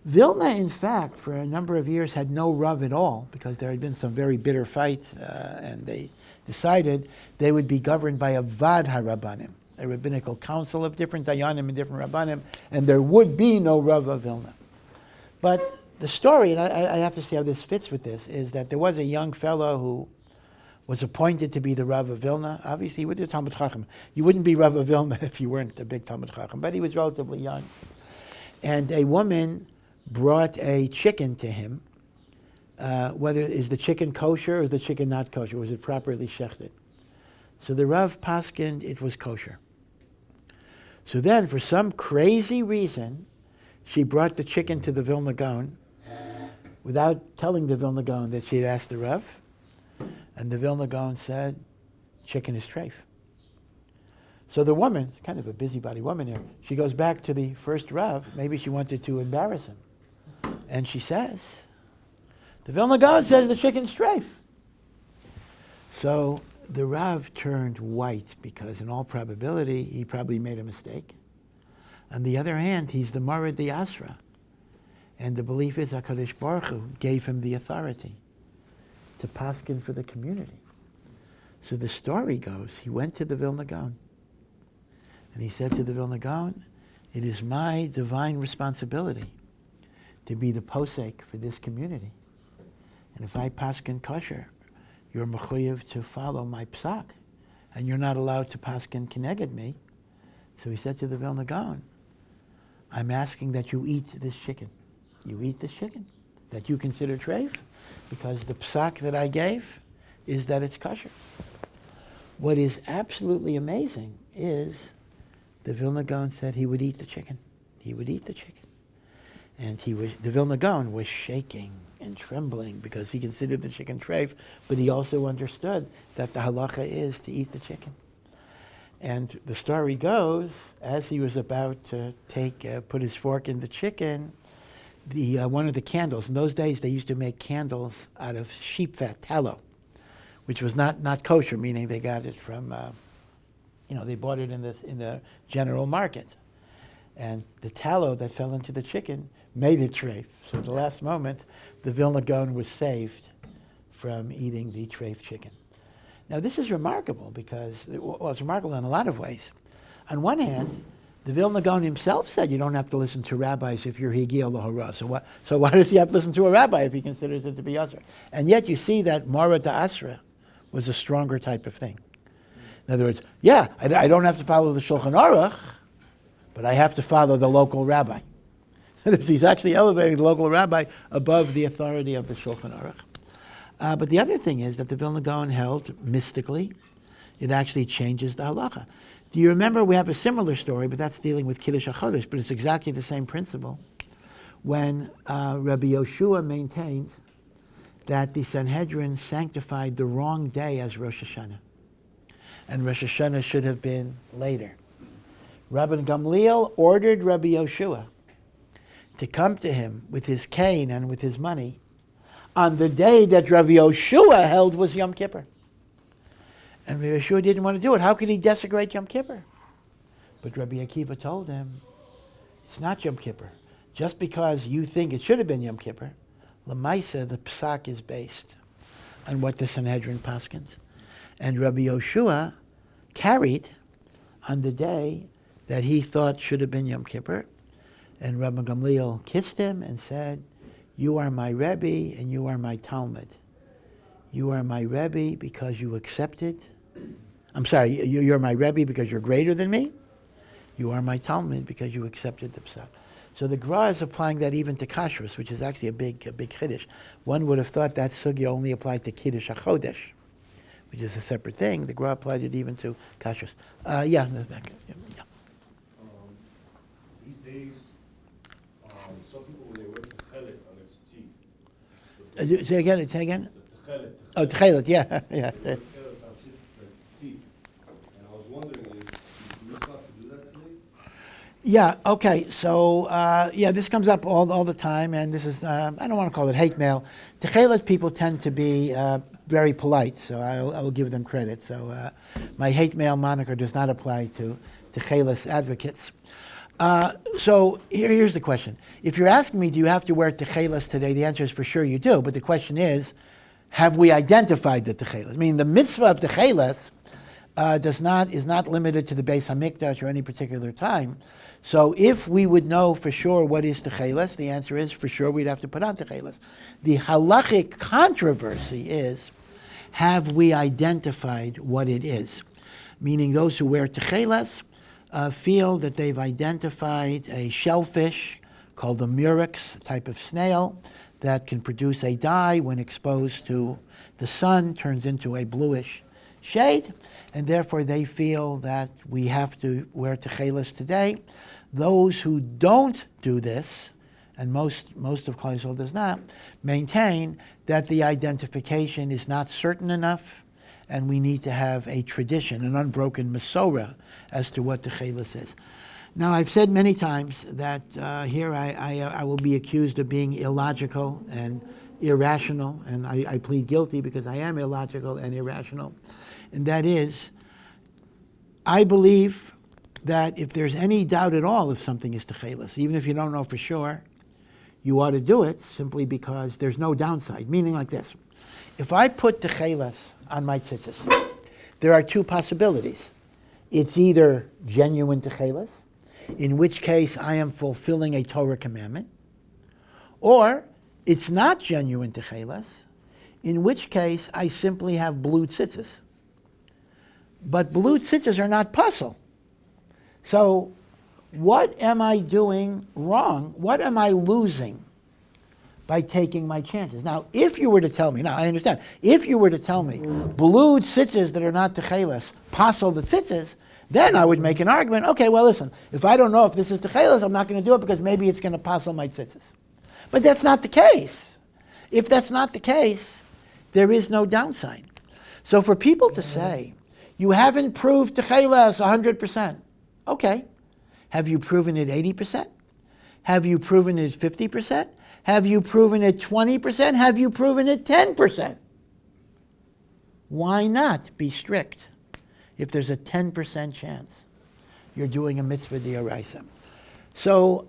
Vilna, in fact, for a number of years had no Rav at all because there had been some very bitter fight, uh, and they decided they would be governed by a Vaad HaRabbanim, a rabbinical council of different Dayanim and different Rabbanim, and there would be no Rav of Vilna. But the story, and I, I have to see how this fits with this, is that there was a young fellow who was appointed to be the Rav of Vilna. Obviously, with the Talmid Chacham, you wouldn't be Rav of Vilna if you weren't a big Talmid Chacham, but he was relatively young. And a woman brought a chicken to him. Uh, whether is the chicken kosher or is the chicken not kosher? Was it properly shechted? So the Rav paskined it was kosher. So then, for some crazy reason, she brought the chicken to the Vilna Gaon without telling the Vilna Gaon that she had asked the Rav. And the Vilna Gaon said, chicken is treif. So the woman, kind of a busybody woman here, she goes back to the first Rav. Maybe she wanted to embarrass him. And she says, the Vilna Gaon says the chicken's treif. So the Rav turned white because, in all probability, he probably made a mistake. On the other hand, he's the Mara Da'asra. And the belief is HaKadosh Baruch Hu gave him the authority to paskin for the community. So the story goes, he went to the Vilna Gaon. And he said to the Vilna Gaon, it is my divine responsibility to be the posek for this community. And if I paskin kosher, you're mechuyev to follow my psak. And you're not allowed to paskin keneged me. So he said to the Vilna Gaon, I'm asking that you eat this chicken. You eat this chicken that you consider treif because the psak that I gave is that it's kosher. What is absolutely amazing is the Vilna Gaon said he would eat the chicken. He would eat the chicken. And he was, the Vilna Gaon was shaking and trembling because he considered the chicken treif, but he also understood that the halacha is to eat the chicken. And the story goes, as he was about to take, uh, put his fork in the chicken, the, uh, one of the candles, in those days they used to make candles out of sheep fat, tallow, which was not, not kosher, meaning they got it from, uh, you know, they bought it in the, in the general market. And the tallow that fell into the chicken made it treif. So at the last moment, the Vilna Gaon was saved from eating the treif chicken. Now, this is remarkable because, well, it's remarkable in a lot of ways. On one hand, the Vilna Gaon himself said you don't have to listen to rabbis if you're Higil Lahora. So, what, so why does he have to listen to a rabbi if he considers it to be Asra? And yet you see that Mara Da'asra was a stronger type of thing. In other words, yeah, I, I don't have to follow the Shulchan Aruch, but I have to follow the local rabbi. He's actually elevating the local rabbi above the authority of the Shulchan Aruch. Uh, but the other thing is that the Vilna Gaon held mystically, it actually changes the halacha. Do you remember we have a similar story, but that's dealing with Kiddush HaChodesh, but it's exactly the same principle. When uh, Rabbi Yoshua maintained that the Sanhedrin sanctified the wrong day as Rosh Hashanah, and Rosh Hashanah should have been later. Rabbi Gamliel ordered Rabbi Yoshua to come to him with his cane and with his money on the day that Rabbi Yoshua held was Yom Kippur. And Rabbi Yoshua didn't want to do it. How could he desecrate Yom Kippur? But Rabbi Akiva told him, it's not Yom Kippur. Just because you think it should have been Yom Kippur, Lamaisa, the psak is based on what the Sanhedrin paskins. And Rabbi Yoshua carried on the day that he thought should have been Yom Kippur. And Rabbi Gamliel kissed him and said, You are my Rebbe and you are my Talmid. You are my Rebbe because you accepted. I'm sorry, you- you're my Rebbe because you're greater than me. You are my Talmid because you accepted the psak. So the Gra is applying that even to kashrus, which is actually a big, a big chiddush. One would have thought that sugya only applied to kiddush hachodesh, which is a separate thing. The Gra applied it even to kashrus. Uh, yeah, yeah. Um, These days, um, some people, when they wear techelet on its teeth. Uh, you- say again. Say again. Techelet. Oh, tchelet, yeah, yeah. The techelet on tzitzis. And I was wondering, is, you must not to do that today? Yeah, okay, so, uh, yeah, this comes up all, all the time, and this is, uh, I don't want to call it hate mail. Techelet people tend to be uh, very polite, so I, will- I will give them credit. So uh, my hate mail moniker does not apply to Techelis advocates. Uh, so here, here's the question. If you're asking me, do you have to wear techelas today? The answer is for sure you do. But the question is, have we identified the techelas? I mean, the mitzvah of techelas uh, does not is not limited to the Beis Hamikdash or any particular time. So if we would know for sure what is techelas, the answer is for sure we'd have to put on techelas. The halachic controversy is, have we identified what it is? Meaning those who wear techelas uh, feel that they've identified a shellfish called the murex, type of snail that can produce a dye when exposed to the sun, turns into a bluish shade, and therefore they feel that we have to wear techelas today. Those who don't do this, and most, most of Klal Yisrael does not, maintain that the identification is not certain enough, and we need to have a tradition, an unbroken Masorah, as to what the techelas is. Now, I've said many times that uh, here I, I, I will be accused of being illogical and irrational, and I, I plead guilty because I am illogical and irrational. And that is, I believe that if there's any doubt at all if something is techelas, even if you don't know for sure, you ought to do it simply because there's no downside. Meaning like this. If I put techelas on my tzitzis, there are two possibilities. It's either genuine techelas, in which case I am fulfilling a Torah commandment, or it's not genuine techelas, in which case I simply have blue tzitzis. But blue tzitzis are not pasul. So what am I doing wrong? What am I losing by taking my chances? Now, if you were to tell me, now I understand, if you were to tell me blue tzitzis that are not techelas, posel the tzitzis, then I would make an argument. Okay, well, listen, if I don't know if this is techelas, I'm not going to do it because maybe it's going to posel my tzitzis. But that's not the case. If that's not the case, there is no downside. So for people to say, you haven't proved techelas 100%, okay. Have you proven it 80%? Have you proven it 50%? Have you proven it 20%? Have you proven it 10%? Why not be strict if there's a 10% chance you're doing a mitzvah d'oraisa? So,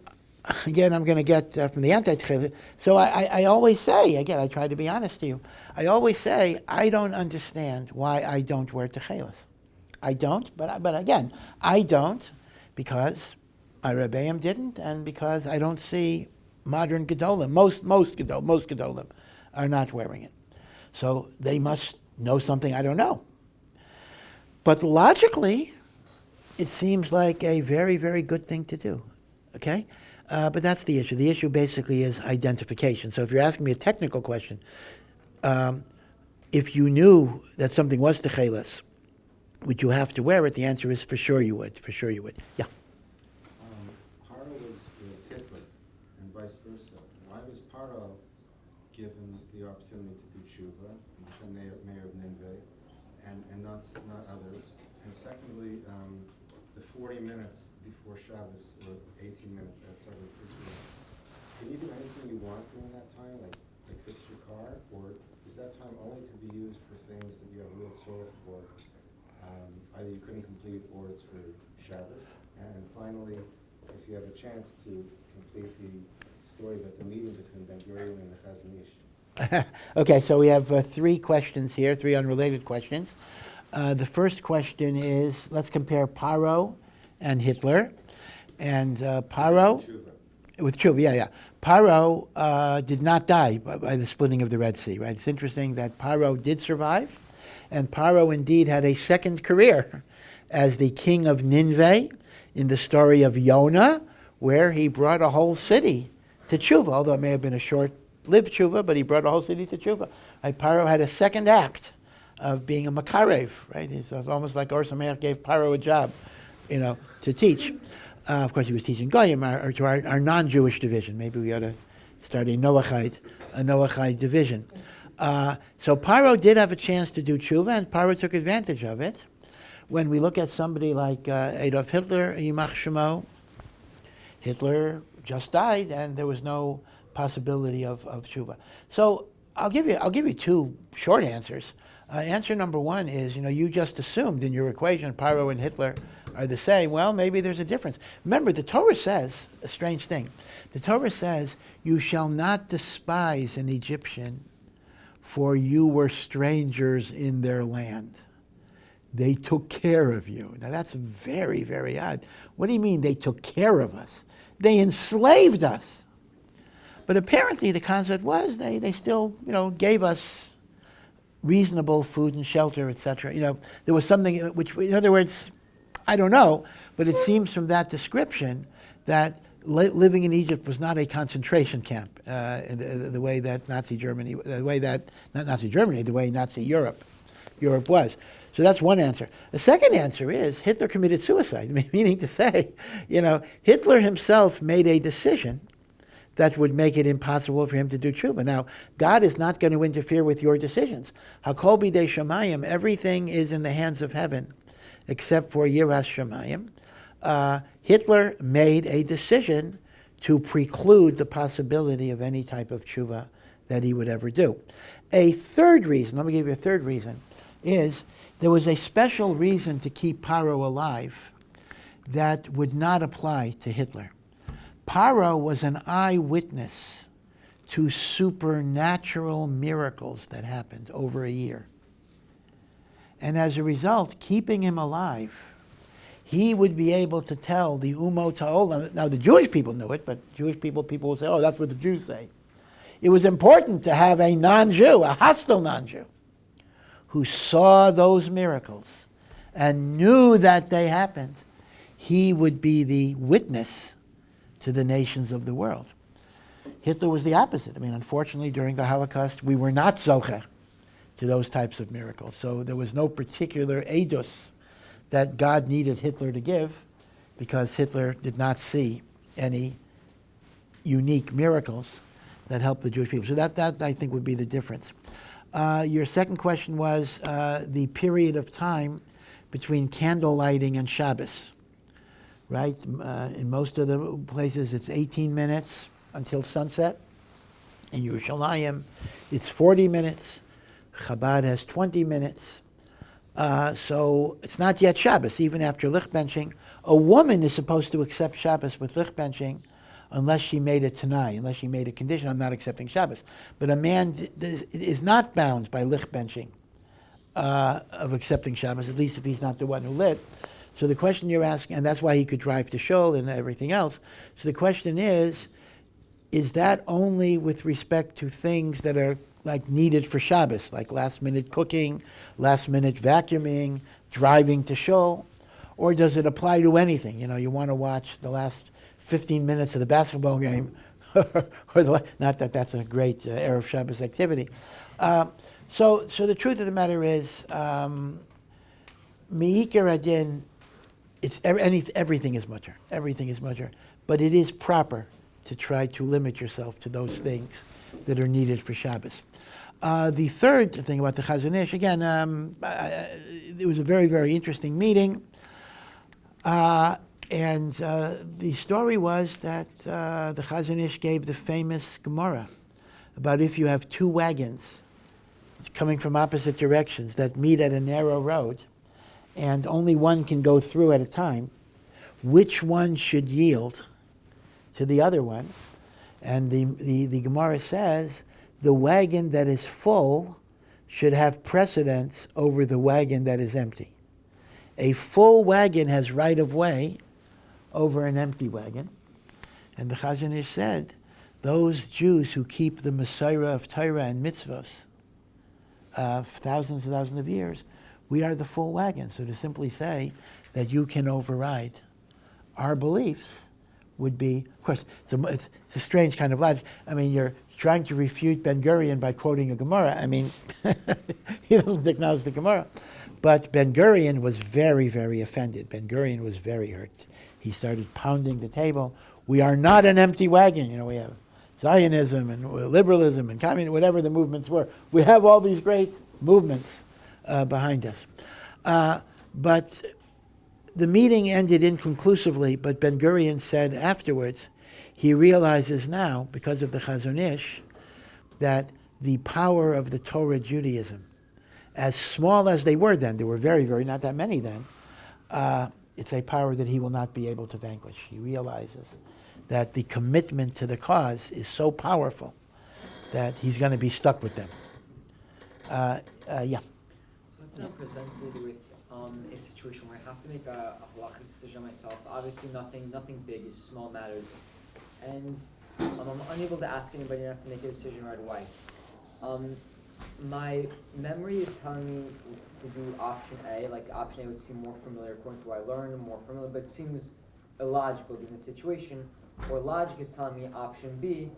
again, I'm going to get uh, from the anti So I, I, I, always say, again, I try to be honest to you. I always say, I don't understand why I don't wear techelas. I don't, but, but again, I don't because my Rebbeim didn't, and because I don't see modern Gedolim. Most, most, Gedol, most Gedolim are not wearing it. So they must know something I don't know. But logically, it seems like a very, very good thing to do. Okay? Uh, but that's the issue. The issue basically is identification. So if you're asking me a technical question, um, if you knew that something was techeles, would you have to wear it? The answer is for sure you would. For sure you would. Yeah. 20 minutes before Shabbos, or 18 minutes outside of Israel, can you do anything you want during that time, like, like fix your car, or is that time only to be used for things that you have real tzorah for, um, either you couldn't complete or it's for Shabbos? And finally, if you have a chance to complete the story about the meeting between Ben Gurion and the Chazon Ish, okay, so we have uh, three questions here, three unrelated questions. Uh, the first question is, let's compare Paro and Hitler. And uh, Paro, with Tshuva, yeah, yeah. Paro uh, did not die by, by, the splitting of the Red Sea, right? It's interesting that Paro did survive, and Paro indeed had a second career as the king of Nineveh in the story of Yonah, where he brought a whole city to tshuva, although it may have been a short-lived tshuva, but he brought a whole city to tshuva. Right? Paro had a second act of being a makarev, right? It's almost like Or Sameach gave Paro a job, you know, to teach. Uh, of course, he was teaching Goyim, or to our, our non-Jewish division. Maybe we ought to start a Noachite, a Noachite division. Uh, so Paro did have a chance to do tshuva, and Paro took advantage of it. When we look at somebody like uh, Adolf Hitler, Yimach Shemo, Hitler just died, and there was no possibility of, of tshuva. So I'll give you I'll give you two short answers. Uh, answer number one is, you know, you just assumed in your equation Paro and Hitler are the same, well, maybe there's a difference. Remember, the Torah says a strange thing. The Torah says, You shall not despise an Egyptian, for you were strangers in their land. They took care of you. Now, that's very, very odd. What do you mean they took care of us? They enslaved us. But apparently, the concept was they, they still, you know, gave us reasonable food and shelter, etc. You know, there was something which, in other words, I don't know, but it seems from that description that li- living in Egypt was not a concentration camp uh, the, the way that Nazi Germany, the way that not Nazi Germany, the way Nazi Europe, Europe was. So that's one answer. The second answer is Hitler committed suicide, meaning to say, you know, Hitler himself made a decision that would make it impossible for him to do tshuva. Now, God is not going to interfere with your decisions. Hakobi de Shemayim, everything is in the hands of heaven, except for Yiras Shemayim. Uh, Hitler made a decision to preclude the possibility of any type of tshuva that he would ever do. A third reason, let me give you a third reason, is there was a special reason to keep Paro alive that would not apply to Hitler. Paro was an eyewitness to supernatural miracles that happened over a year. And as a result, keeping him alive, he would be able to tell the Umos Ha'olam. Now, the Jewish people knew it, but Jewish people, people will say, oh, that's what the Jews say. It was important to have a non Jew, a hostile non Jew, who saw those miracles and knew that they happened. He would be the witness to the nations of the world. Hitler was the opposite. I mean, unfortunately, during the Holocaust, we were not zoche to those types of miracles. So there was no particular edus that God needed Hitler to give because Hitler did not see any unique miracles that helped the Jewish people. So that, that I think, would be the difference. Uh, your second question was uh, the period of time between candle lighting and Shabbos right? Uh, in most of the places, it's 18 minutes until sunset. In Yerushalayim, it's 40 minutes. Chabad has 20 minutes. Uh, so it's not yet Shabbos, even after lichbenching. A woman is supposed to accept Shabbos with lichbenching unless she made a tanai, unless she made a condition, I'm not accepting Shabbos. But a man is not bound by lichbenching uh, of accepting Shabbos, at least if he's not the one who lit. So the question you're asking, and that's why he could drive to Shul and everything else. So the question is, is that only with respect to things that are like needed for Shabbos, like last minute cooking, last minute vacuuming, driving to Shul? Or does it apply to anything? You know, you want to watch the last 15 minutes of the basketball game, or the, not that that's a great uh, Erev Shabbos activity. Uh, so, so the truth of the matter is, um, Me'ikar HaDin it's any, everything is mutter. Everything is mutter. But it is proper to try to limit yourself to those things that are needed for Shabbos. Uh, the third thing about the Chazon Ish, again, um, it was a very, very interesting meeting. Uh, and uh, the story was that uh, the Chazon Ish gave the famous Gemara about if you have two wagons coming from opposite directions that meet at a narrow road, and only one can go through at a time, which one should yield to the other one? And the, the, the Gemara says the wagon that is full should have precedence over the wagon that is empty. A full wagon has right of way over an empty wagon. And the Chazon Ish said, those Jews who keep the Messiah of Torah and mitzvahs uh, thousands and thousands of years we are the full wagon. So to simply say that you can override our beliefs would be, of course, it's a, it's, a strange kind of logic. I mean, you're trying to refute Ben Gurion by quoting a Gemara. I mean, he doesn't acknowledge the Gemara. But Ben Gurion was very, very offended. Ben Gurion was very hurt. He started pounding the table. We are not an empty wagon. You know, we have Zionism and liberalism and communism, whatever the movements were. We have all these great movements uh, behind us. Uh, but the meeting ended inconclusively, but Ben Gurion said afterwards he realizes now, because of the Chazon Ish, that the power of the Torah Judaism, as small as they were then, there were very, very, not that many then, uh, it's a power that he will not be able to vanquish. He realizes that the commitment to the cause is so powerful that he's going to be stuck with them. Uh, uh, yeah. Presented with um, a situation where I have to make a, a halachic decision myself. Obviously, nothing nothing big is small matters, and um, I'm unable to ask anybody. and I have to make a decision right away. Um, my memory is telling me to do option A. Like option A would seem more familiar according to what I learned, more familiar, but it seems illogical given the situation. Or logic is telling me option B.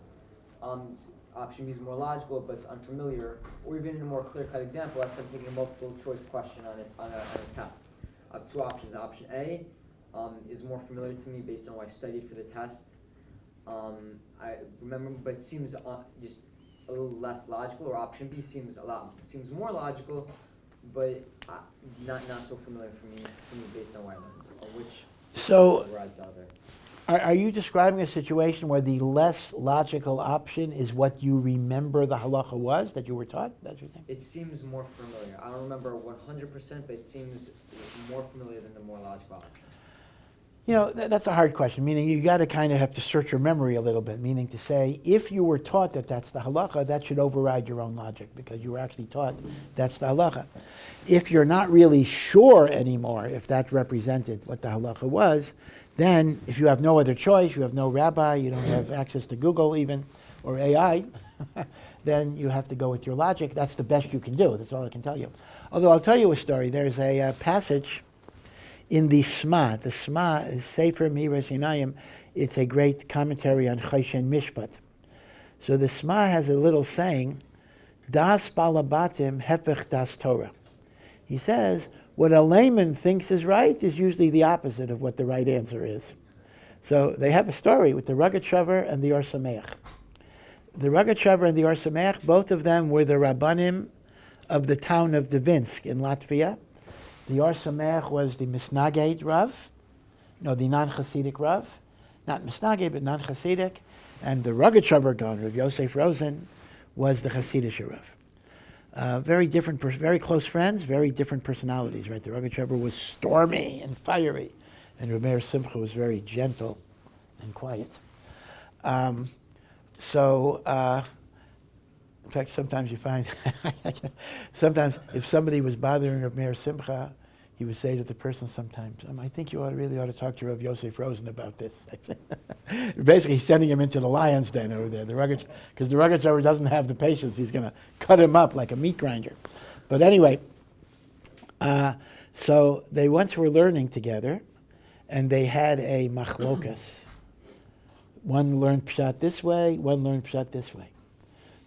Um, option B is more logical, but it's unfamiliar. Or even in a more clear-cut example, let's say I'm taking a multiple choice question on a, on a, on a test. I have two options. Option A um, is more familiar to me based on what I studied for the test. Um, I remember, but it seems uh, just a little less logical. Or option B seems a lot seems more logical, but uh, not not so familiar for me to me based on what I learned. Which So rides out there. Are, are you describing a situation where the less logical option is what you remember the halacha was that you were taught? That's what you're? It seems more familiar. I don't remember 100%, but it seems more familiar than the more logical option. You know, th- that's a hard question, meaning you got to kind of have to search your memory a little bit, meaning to say, if you were taught that that's the halacha, that should override your own logic because you were actually taught that's the halacha. If you're not really sure anymore if that represented what the halacha was, then if you have no other choice, you have no rabbi, you don't have access to Google even, or AI, then you have to go with your logic. That's the best you can do. That's all I can tell you. Although I'll tell you a story. There's a uh, passage in the Sma. The Sma is Sefer Me'iras Einayim. It's a great commentary on Choshen Mishpat. So the Sma has a little saying, Das Balabatim Hefech Das Torah. He says, what a layman thinks is right is usually the opposite of what the right answer is. So they have a story with the Rogatchover and the Or Sameach. The Rogatchover and the Or Sameach, both of them were the Rabbanim of the town of Dvinsk in Latvia. The Or was the Misnaged Rav, no, the non-Hasidic Rav, not Misnaged, but non-Hasidic, and the Rogatchover Gaon, Rav Yosef Rosen, was the Hasidic Rav. Uh, very different, very close friends, very different personalities, right? The Rogatchover was stormy and fiery, and Rameir Simcha was very gentle and quiet. Um, so, uh, fact, sometimes you find, sometimes if somebody was bothering Rav Meir Simcha, he would say to the person sometimes, um, I think you ought really ought to talk to Rav Yosef Rosen about this. Basically, sending him into the lion's den over there, the rugged, because the Rogatchover doesn't have the patience. He's going to cut him up like a meat grinder. But anyway, uh, so they once were learning together, and they had a machlokas. One learned pshat this way, one learned pshat this way.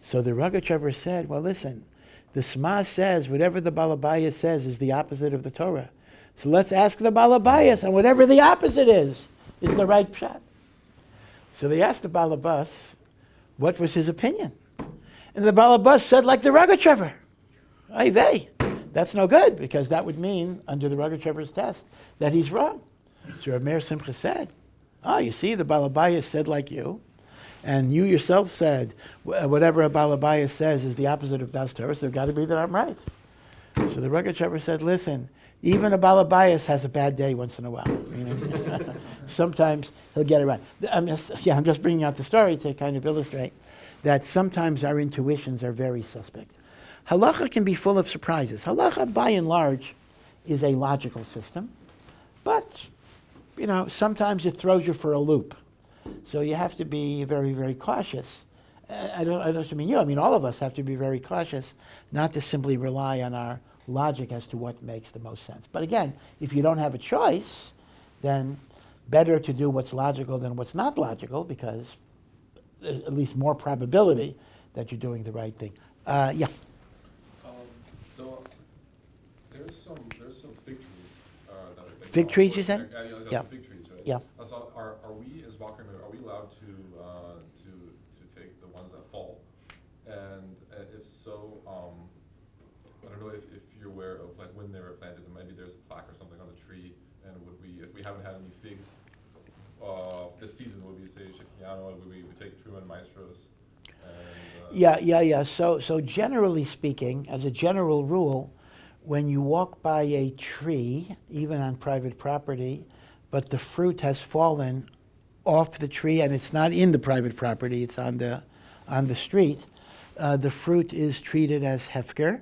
So the Rogatchover said, well, listen, the Sma says whatever the Balabaya says is the opposite of the Torah. So let's ask the Balabayas, and whatever the opposite is, is the right pshat. So they asked the Balabas, what was his opinion? And the Balabas said, like the Rogatchover. Ay vey. That's no good, because that would mean, under the Rogatchover's test, that he's wrong. So Rav Meir Simcha said, oh, you see, the Balabaya said like you, and you yourself said whatever a Balabaya says is the opposite of Das Torah, so it's got to be that I'm right. So the Rogatchover said, listen, even a Balabayas has a bad day once in a while. meaning sometimes he'll get it right. I'm just, yeah, I'm just bringing out the story to kind of illustrate that sometimes our intuitions are very suspect. Halacha can be full of surprises. Halacha, by and large, is a logical system, but you know sometimes it throws you for a loop. So you have to be very, very cautious. I don't, I don't mean you. I mean all of us have to be very cautious, not to simply rely on our logic as to what makes the most sense. But again, if you don't have a choice, then better to do what's logical than what's not logical, because there's at least more probability that you're doing the right thing. Uh, yeah. Um, so there's some there's some fig trees uh, that are Fig trees, you said? Yeah, yeah, yeah, Yeah. some fig trees, right? Yeah. Uh, So are, are we as Balkan, are we to uh, to to take the ones that fall? And uh, if so, um, I don't know if, if you're aware of like when they were planted, and maybe there's a plaque or something on the tree. And would we, if we haven't had any figs uh, this season, would we say Shehecheyanu? Would we, we take Trumos Umaasros? And, uh, Yeah, yeah, yeah. So, so generally speaking, as a general rule, when you walk by a tree, even on private property, but the fruit has fallen off the tree and it's not in the private property, it's on the, on the street, uh, the fruit is treated as hefker.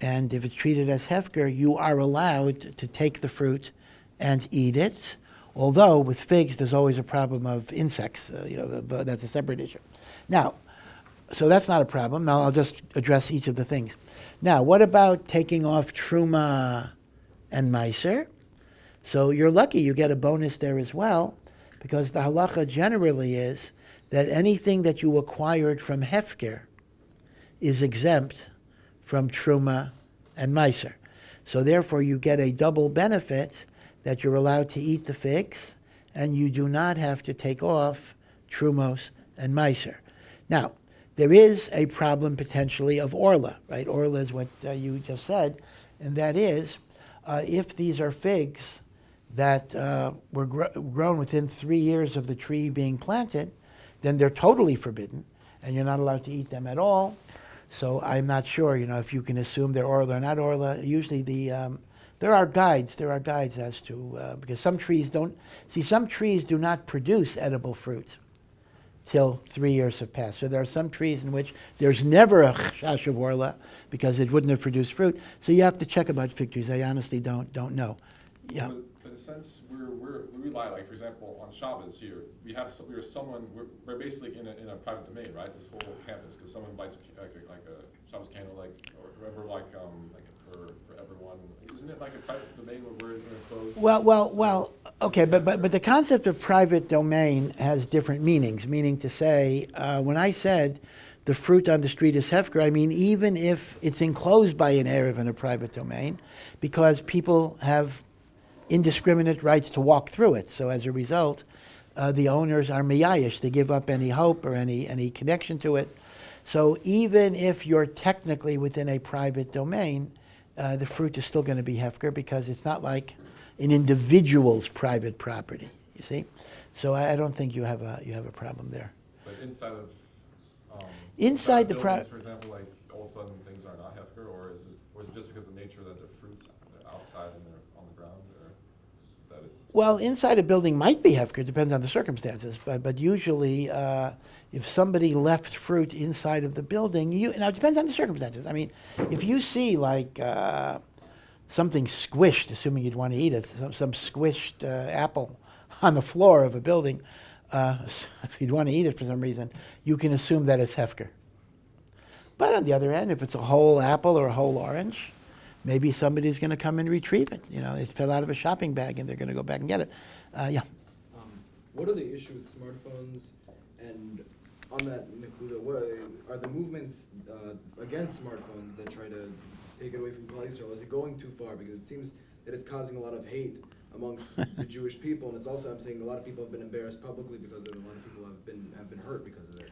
And if it's treated as hefker, you are allowed to take the fruit and eat it. Although with figs, there's always a problem of insects. Uh, you know, but that's a separate issue. Now, so that's not a problem. Now I'll just address each of the things. Now, what about taking off truma and meiser? So you're lucky you get a bonus there as well, because the halacha generally is that anything that you acquired from hefker is exempt from truma and meiser. So therefore, you get a double benefit that you're allowed to eat the figs, and you do not have to take off trumos and meiser. Now, there is a problem potentially of orla, right? Orla is what uh, you just said, and that is uh, if these are figs that uh, were gr- grown within three years of the tree being planted, then they're totally forbidden, and you're not allowed to eat them at all. So I'm not sure, you know, if you can assume they're orla or not orla. Usually the um, there are guides. There are guides as to uh, because some trees don't see some trees do not produce edible fruit till three years have passed. So there are some trees in which there's never a chash of orla because it wouldn't have produced fruit. So you have to check about fig trees. I honestly don't don't know. Yeah. But, but in a sense, we're, we're, we rely, like, for example, on Shabbos here, we have, some- we're someone, we're, we're basically in a, in a private domain, right? This whole campus, because someone lights like a, like a Shabbos candle, like, or whoever, like, um, like for, for everyone. Isn't it like a private domain where we're enclosed? Well, well, So- well. Okay, but, but but the concept of private domain has different meanings. Meaning to say, uh, when I said the fruit on the street is hefker, I mean even if it's enclosed by an eruv in a private domain, because people have indiscriminate rights to walk through it. So as a result, uh, the owners are miyayish. They give up any hope or any, any connection to it. So even if you're technically within a private domain, uh, the fruit is still going to be hefker because it's not like an individual's private property. You see, so I, I don't think you have a you have a problem there. But inside of, um. Inside of the buildings, For example, like, all of a sudden things are not Hefker, or is it, or is it just because of the nature that the fruits are outside and they're on the ground, or that it's? Well, inside a building might be hefker, it depends on the circumstances. But but usually, uh, if somebody left fruit inside of the building, you now it depends on the circumstances. I mean, if you see like uh, something squished, assuming you'd want to eat it, some, some squished uh, apple on the floor of a building, uh, if you'd want to eat it for some reason, you can assume that it's hefker. But on the other end, if it's a whole apple or a whole orange, maybe somebody's going to come and retrieve it. You know, it fell out of a shopping bag and they're going to go back and get it. Uh, yeah. Um, what are the issues with smartphones? And on that, Nakuda, what are, the movements uh, against smartphones that try to take it away from Yisrael? Is it going too far? Because it seems that it's causing a lot of hate amongst the Jewish people, and it's also I'm saying a lot of people have been embarrassed publicly because of it. A lot of people have been have been hurt because of it.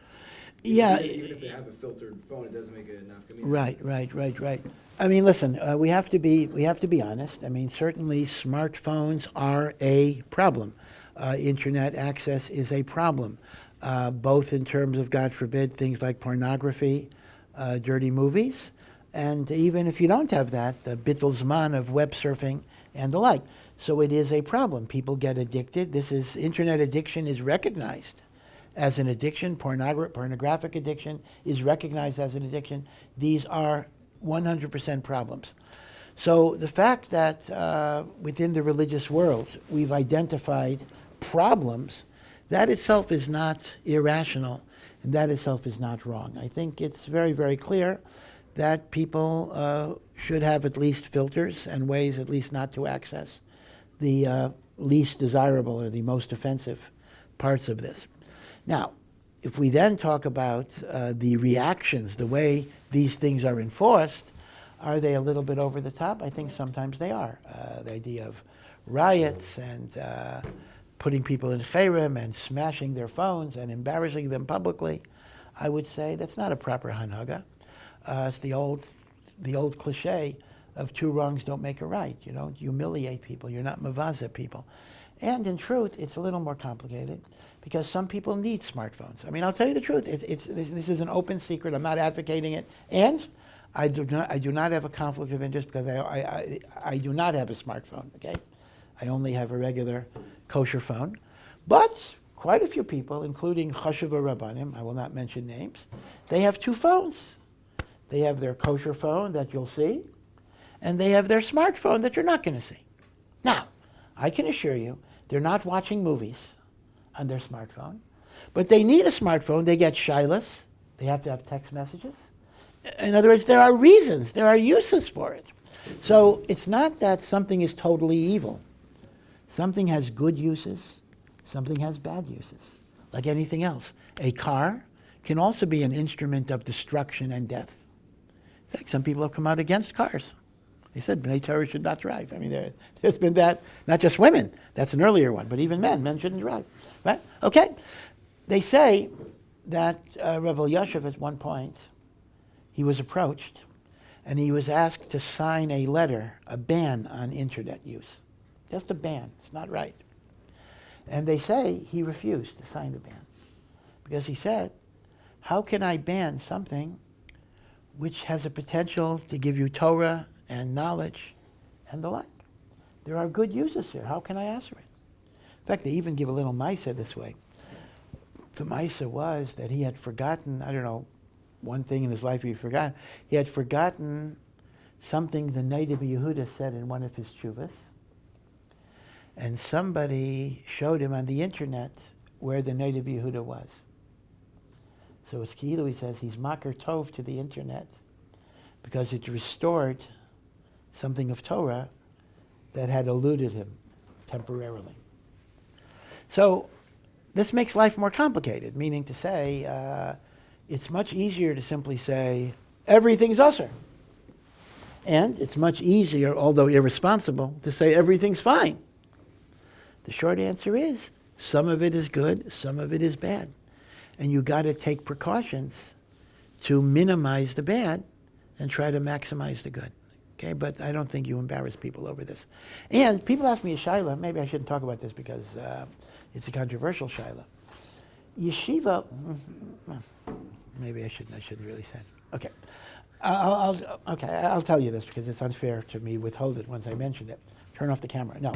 Even- Yeah. Even, even if they have a filtered phone, it doesn't make it enough. Right, right, right, right. I mean, listen, uh, we have to be we have to be honest. I mean, certainly smartphones are a problem. Uh, internet access is a problem, uh, both in terms of, God forbid, things like pornography, uh, dirty movies, and even if you don't have that, the bittul zman of web surfing and the like. So it is a problem. People get addicted. This is internet addiction is recognized as an addiction. Pornogra- pornographic addiction is recognized as an addiction. These are 100% problems. So the fact that uh, within the religious world we've identified problems, that itself is not irrational, and that itself is not wrong. I think it's very, very clear that people uh, should have at least filters and ways at least not to access the uh, least desirable or the most offensive parts of this. Now, if we then talk about uh, the reactions, the way these things are enforced, are they a little bit over the top? I think sometimes they are. Uh, the idea of riots and uh, putting people in cherem and smashing their phones and embarrassing them publicly, I would say that's not a proper hanhaga. Uh, it's the old, the old cliche of two wrongs don't make a right. You don't humiliate people. You're not mavaza people. And in truth, it's a little more complicated because some people need smartphones. I mean, I'll tell you the truth. It's, it's, this, this is an open secret. I'm not advocating it. And I do not, I do not have a conflict of interest because I, I, I, I do not have a smartphone, okay? I only have a regular kosher phone. But quite a few people, including Chashuva Rabbanim, I will not mention names, they have two phones. They have their kosher phone that you'll see, and they have their smartphone that you're not going to see. Now, I can assure you, they're not watching movies on their smartphone, but they need a smartphone. They get shailos. They have to have text messages. In other words, there are reasons, there are uses for it. So it's not that something is totally evil. Something has good uses, something has bad uses, like anything else. A car can also be an instrument of destruction and death. In fact, some people have come out against cars. They said Bnei Torah should not drive. I mean, there, has been that, not just women, that's an earlier one, but even men, men shouldn't drive. Right? Okay. They say that uh, Rebbe at one point, he was approached and he was asked to sign a letter, a ban on internet use. Just a ban. It's not right. And they say he refused to sign the ban because he said, how can I ban something which has a potential to give you Torah and knowledge and the like? There are good uses here. How can I answer it? In fact, they even give a little Misa this way. The Misa was that he had forgotten, I don't know, one thing in his life he forgot. He had forgotten something the Noda B'Yehuda said in one of his chuvas and somebody showed him on the internet where the Noda B'Yehuda was. So it's Ki'ilu, he says, he's makir tov to the internet because it restored something of Torah that had eluded him temporarily. So this makes life more complicated, meaning to say, uh, it's much easier to simply say, everything's usher. And it's much easier, although irresponsible, to say everything's fine. The short answer is some of it is good, some of it is bad. And you got to take precautions to minimize the bad and try to maximize the good. Okay, but I don't think you embarrass people over this. And people ask me shaila. Maybe I shouldn't talk about this because uh, it's a controversial shaila. Yeshiva. Maybe I shouldn't. I shouldn't really say. It. Okay, I'll, I'll, okay. I'll tell you this because it's unfair to me withhold it once I mentioned it. Turn off the camera. No.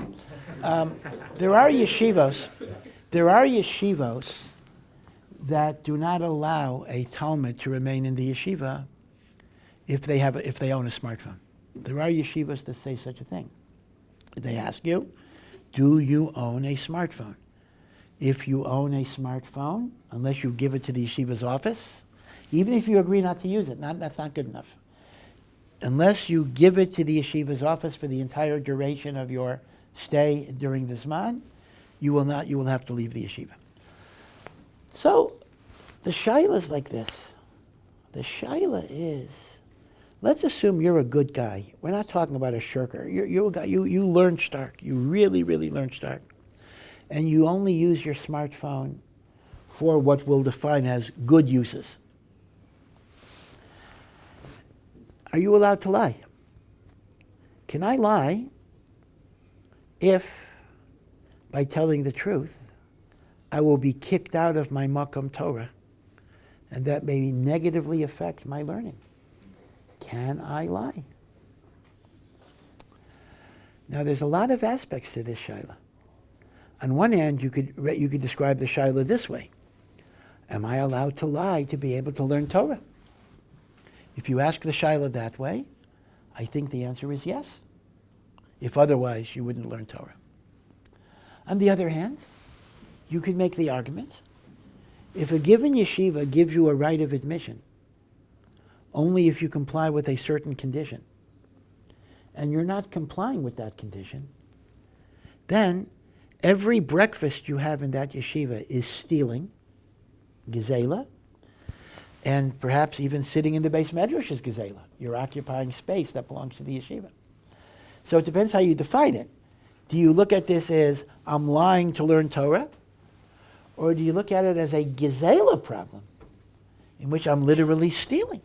Um, there are yeshivos. There are yeshivos that do not allow a Talmid to remain in the yeshiva if they have a, if they own a smartphone. There are yeshivas that say such a thing. They ask you, do you own a smartphone? If you own a smartphone, unless you give it to the yeshiva's office, even if you agree not to use it, not, that's not good enough unless you give it to the yeshiva's office for the entire duration of your stay during the Zman, you will not, you will have to leave the yeshiva. So, the shaila is like this. The shaila is, let's assume you're a good guy. We're not talking about a shirker. You're, you're a guy, you, you learn Stark. You really, really learn Stark. And you only use your smartphone for what we'll define as good uses. Are you allowed to lie? Can I lie if, by telling the truth, I will be kicked out of my Makom Torah and that may negatively affect my learning? Can I lie? Now, there's a lot of aspects to this Shaila. On one hand, you could, you could describe the Shaila this way Am I allowed to lie to be able to learn Torah? If you ask the Shaila that way, I think the answer is yes. If otherwise, you wouldn't learn Torah. On the other hand, you could make the argument if a given yeshiva gives you a right of admission only if you comply with a certain condition, and you're not complying with that condition, then every breakfast you have in that yeshiva is stealing, gezela, and perhaps even sitting in the beis medrash is gezela. You're occupying space that belongs to the yeshiva. So it depends how you define it. Do you look at this as I'm lying to learn Torah? Or do you look at it as a gezela problem in which I'm literally stealing?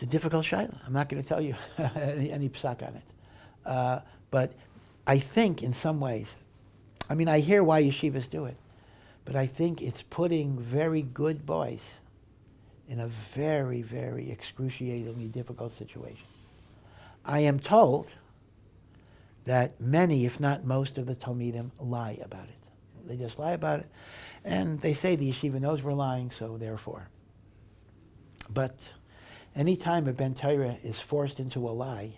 It's a difficult shaila. I'm not going to tell you any, any psak on it. Uh, but I think in some ways, I mean, I hear why yeshivas do it. But I think it's putting very good boys in a very, very excruciatingly difficult situation. I am told that many, if not most, of the Talmidim lie about it. They just lie about it. And they say the yeshiva knows we're lying, so therefore. But anytime a Ben Torah is forced into a lie,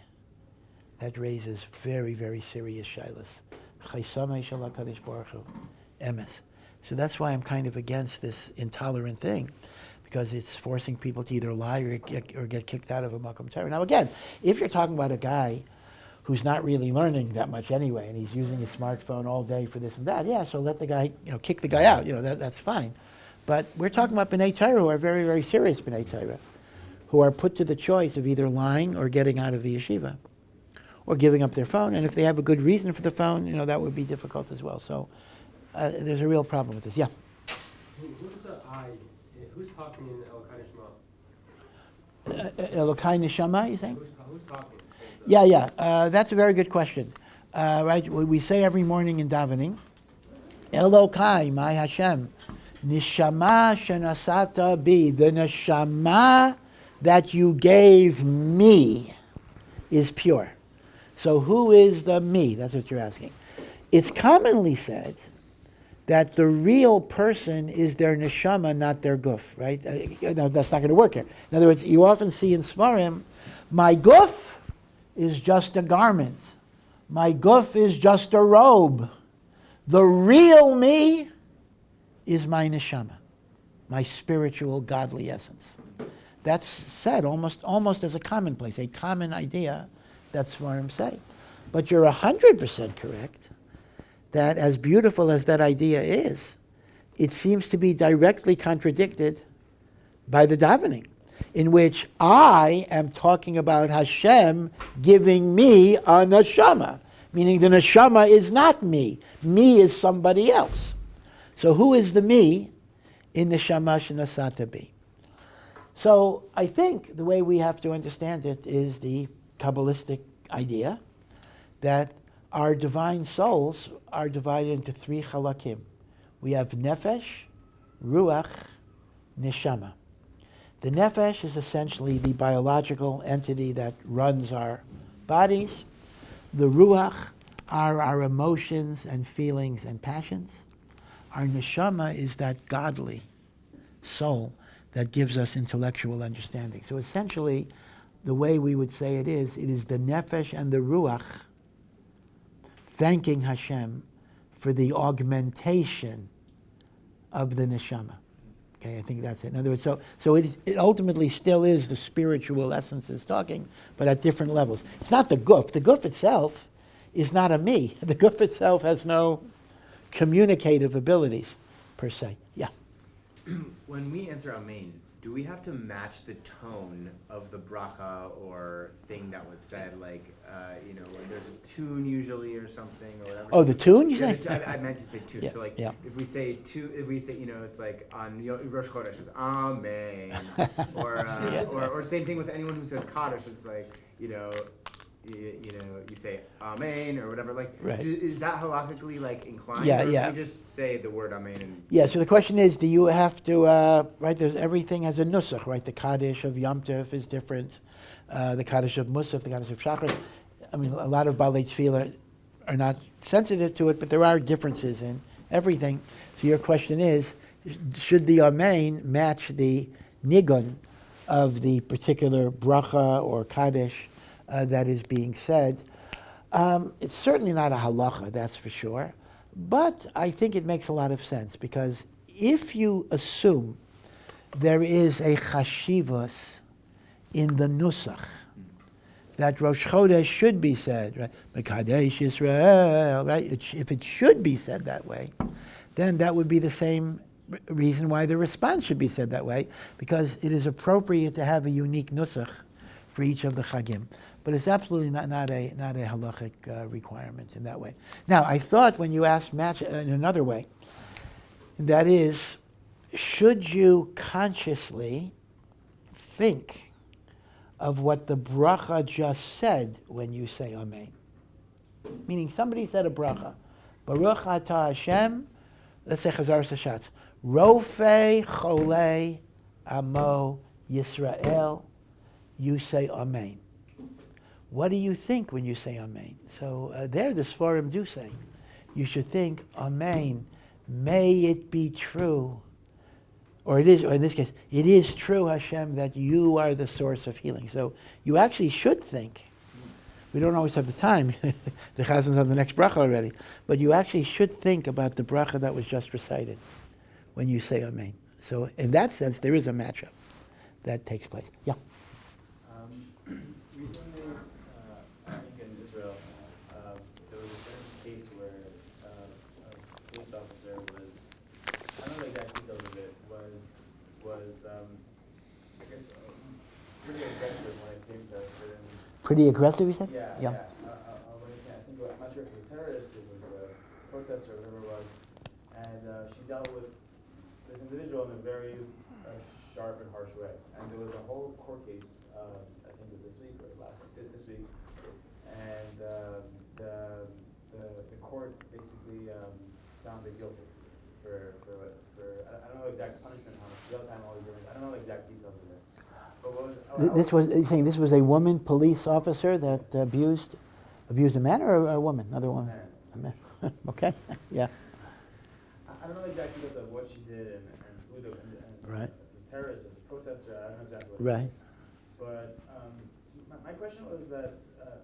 that raises very, very serious shilas. So that's why I'm kind of against this intolerant thing, because it's forcing people to either lie or get, or get kicked out of a Makom Torah. Now again, if you're talking about a guy who's not really learning that much anyway, and he's using his smartphone all day for this and that, yeah, so let the guy, you know, kick the guy out, you know, that, that's fine. But we're talking about B'nai Torah who are very, very serious B'nai Torah, who are put to the choice of either lying or getting out of the yeshiva, or giving up their phone, and if they have a good reason for the phone, you know, that would be difficult as well. So uh, there's a real problem with this, yeah. Who's the I? Who's talking in El Shema? Uh, Elokai Neshama, you saying? Who's, who's talking? Yeah, yeah. Uh, that's a very good question. Uh, right, we we say every morning in davening, Elokai, my Hashem, Nishama shenasata bi, the neshama that you gave me is pure. So who is the me? That's what you're asking. It's commonly said that the real person is their neshama, not their guf, right? Uh, no, that's not going to work here. In other words, you often see in Sforim, my guf is just a garment. My guf is just a robe. The real me is my neshama, my spiritual godly essence. That's said almost, almost as a commonplace, a common idea that Sforim say. But you're 100% correct that as beautiful as that idea is, it seems to be directly contradicted by the davening, in which I am talking about Hashem giving me a neshama, meaning the neshama is not me. Me is somebody else. So who is the me in neshama shenasata bi? So I think the way we have to understand it is the Kabbalistic idea that our divine souls are divided into three halakim. We have nefesh, ruach, neshama. The nefesh is essentially the biological entity that runs our bodies. The ruach are our emotions and feelings and passions. Our neshama is that godly soul that gives us intellectual understanding. So essentially, the way we would say it is, it is the nefesh and the ruach thanking Hashem for the augmentation of the neshama. Okay, I think that's it. In other words, so, so it, is, it ultimately still is the spiritual essence that's talking, but at different levels. It's not the guf. The guf itself is not a me. The guf itself has no communicative abilities, per se. When we answer Amen, do we have to match the tone of the bracha or thing that was said? Like, uh, you know, there's a tune usually or something or whatever. Oh, the tune, you Yeah, say? the I, I meant to say tune. Yeah, so like, yeah. if we say two, if we say, you know, it's like on Rosh Chodesh, it's Amen, or, uh, or or same thing with anyone who says Kaddish. It's like, you know. You, you know, you say Amen or whatever. Like, Right. is that halakhically like inclined? Yeah, yeah. We just say the word Amen Yeah, so the question is, do you have to, uh, right, there's, everything has a nusach, right? The Kaddish of Yom Tov is different. Uh, the Kaddish of Musaf, the Kaddish of Shachar. I mean, a lot of Balei Tefillah are not sensitive to it, but there are differences in everything. So your question is, should the Amen match the Nigun of the particular bracha or Kaddish uh, that is being said? Um, it's certainly not a halacha, that's for sure. But I think it makes a lot of sense because if you assume there is a chashivas in the nusach, that Rosh Chodesh should be said, right? Mekadesh Yisrael, right? It if it should be said that way, then that would be the same reason why the response should be said that way, because it is appropriate to have a unique nusach for each of the chagim. But it's absolutely not, not a not a halachic uh, requirement in that way. Now, I thought when you asked match in another way, that is, should you consciously think of what the bracha just said when you say Amen? Meaning somebody said a bracha, Baruch atah Hashem, let's say Chazaras HaShatz, Rofe Chole Amo Yisrael, you say Amen. What do you think when you say Amen? So uh, there the Sforim do say, you should think Amen, may it be true, or it is, or in this case, it is true, Hashem, that you are the source of healing. So you actually should think. We don't always have the time. the chazans have the next bracha already. But you actually should think about the bracha that was just recited when you say Amen. So in that sense, there is a matchup that takes place. Yeah. Um, recently, uh, I think in Israel, uh, there was a certain case where uh, a police officer was, I don't know the exact details of it, was, was, um, I guess, uh, pretty aggressive when it came to certain. Pretty aggressive, you said? Yeah, Yeah. yeah. Uh, uh, uh, when it came, I think, I'm not sure if it was a terrorist, it was a protester, whatever it was, and uh, she dealt with this individual in a very uh, sharp and harsh way. And there was a whole court case, uh, I think it was this week or last week, this week, and um, the, the the court basically um, found her guilty for for what- for I, I don't know the exact punishment, how much jail time, all these different. I don't know the exact details of it. But what was, I- I Th- This was, you're saying this was a woman police officer that abused, abused a man or a, a woman, another woman? A man. okay, yeah. I I don't know exactly exact details of what she did and, and who the, and, and Right. the terrorist is, a protester, I don't know exactly what. Right. But, um, my, my question was that, uh,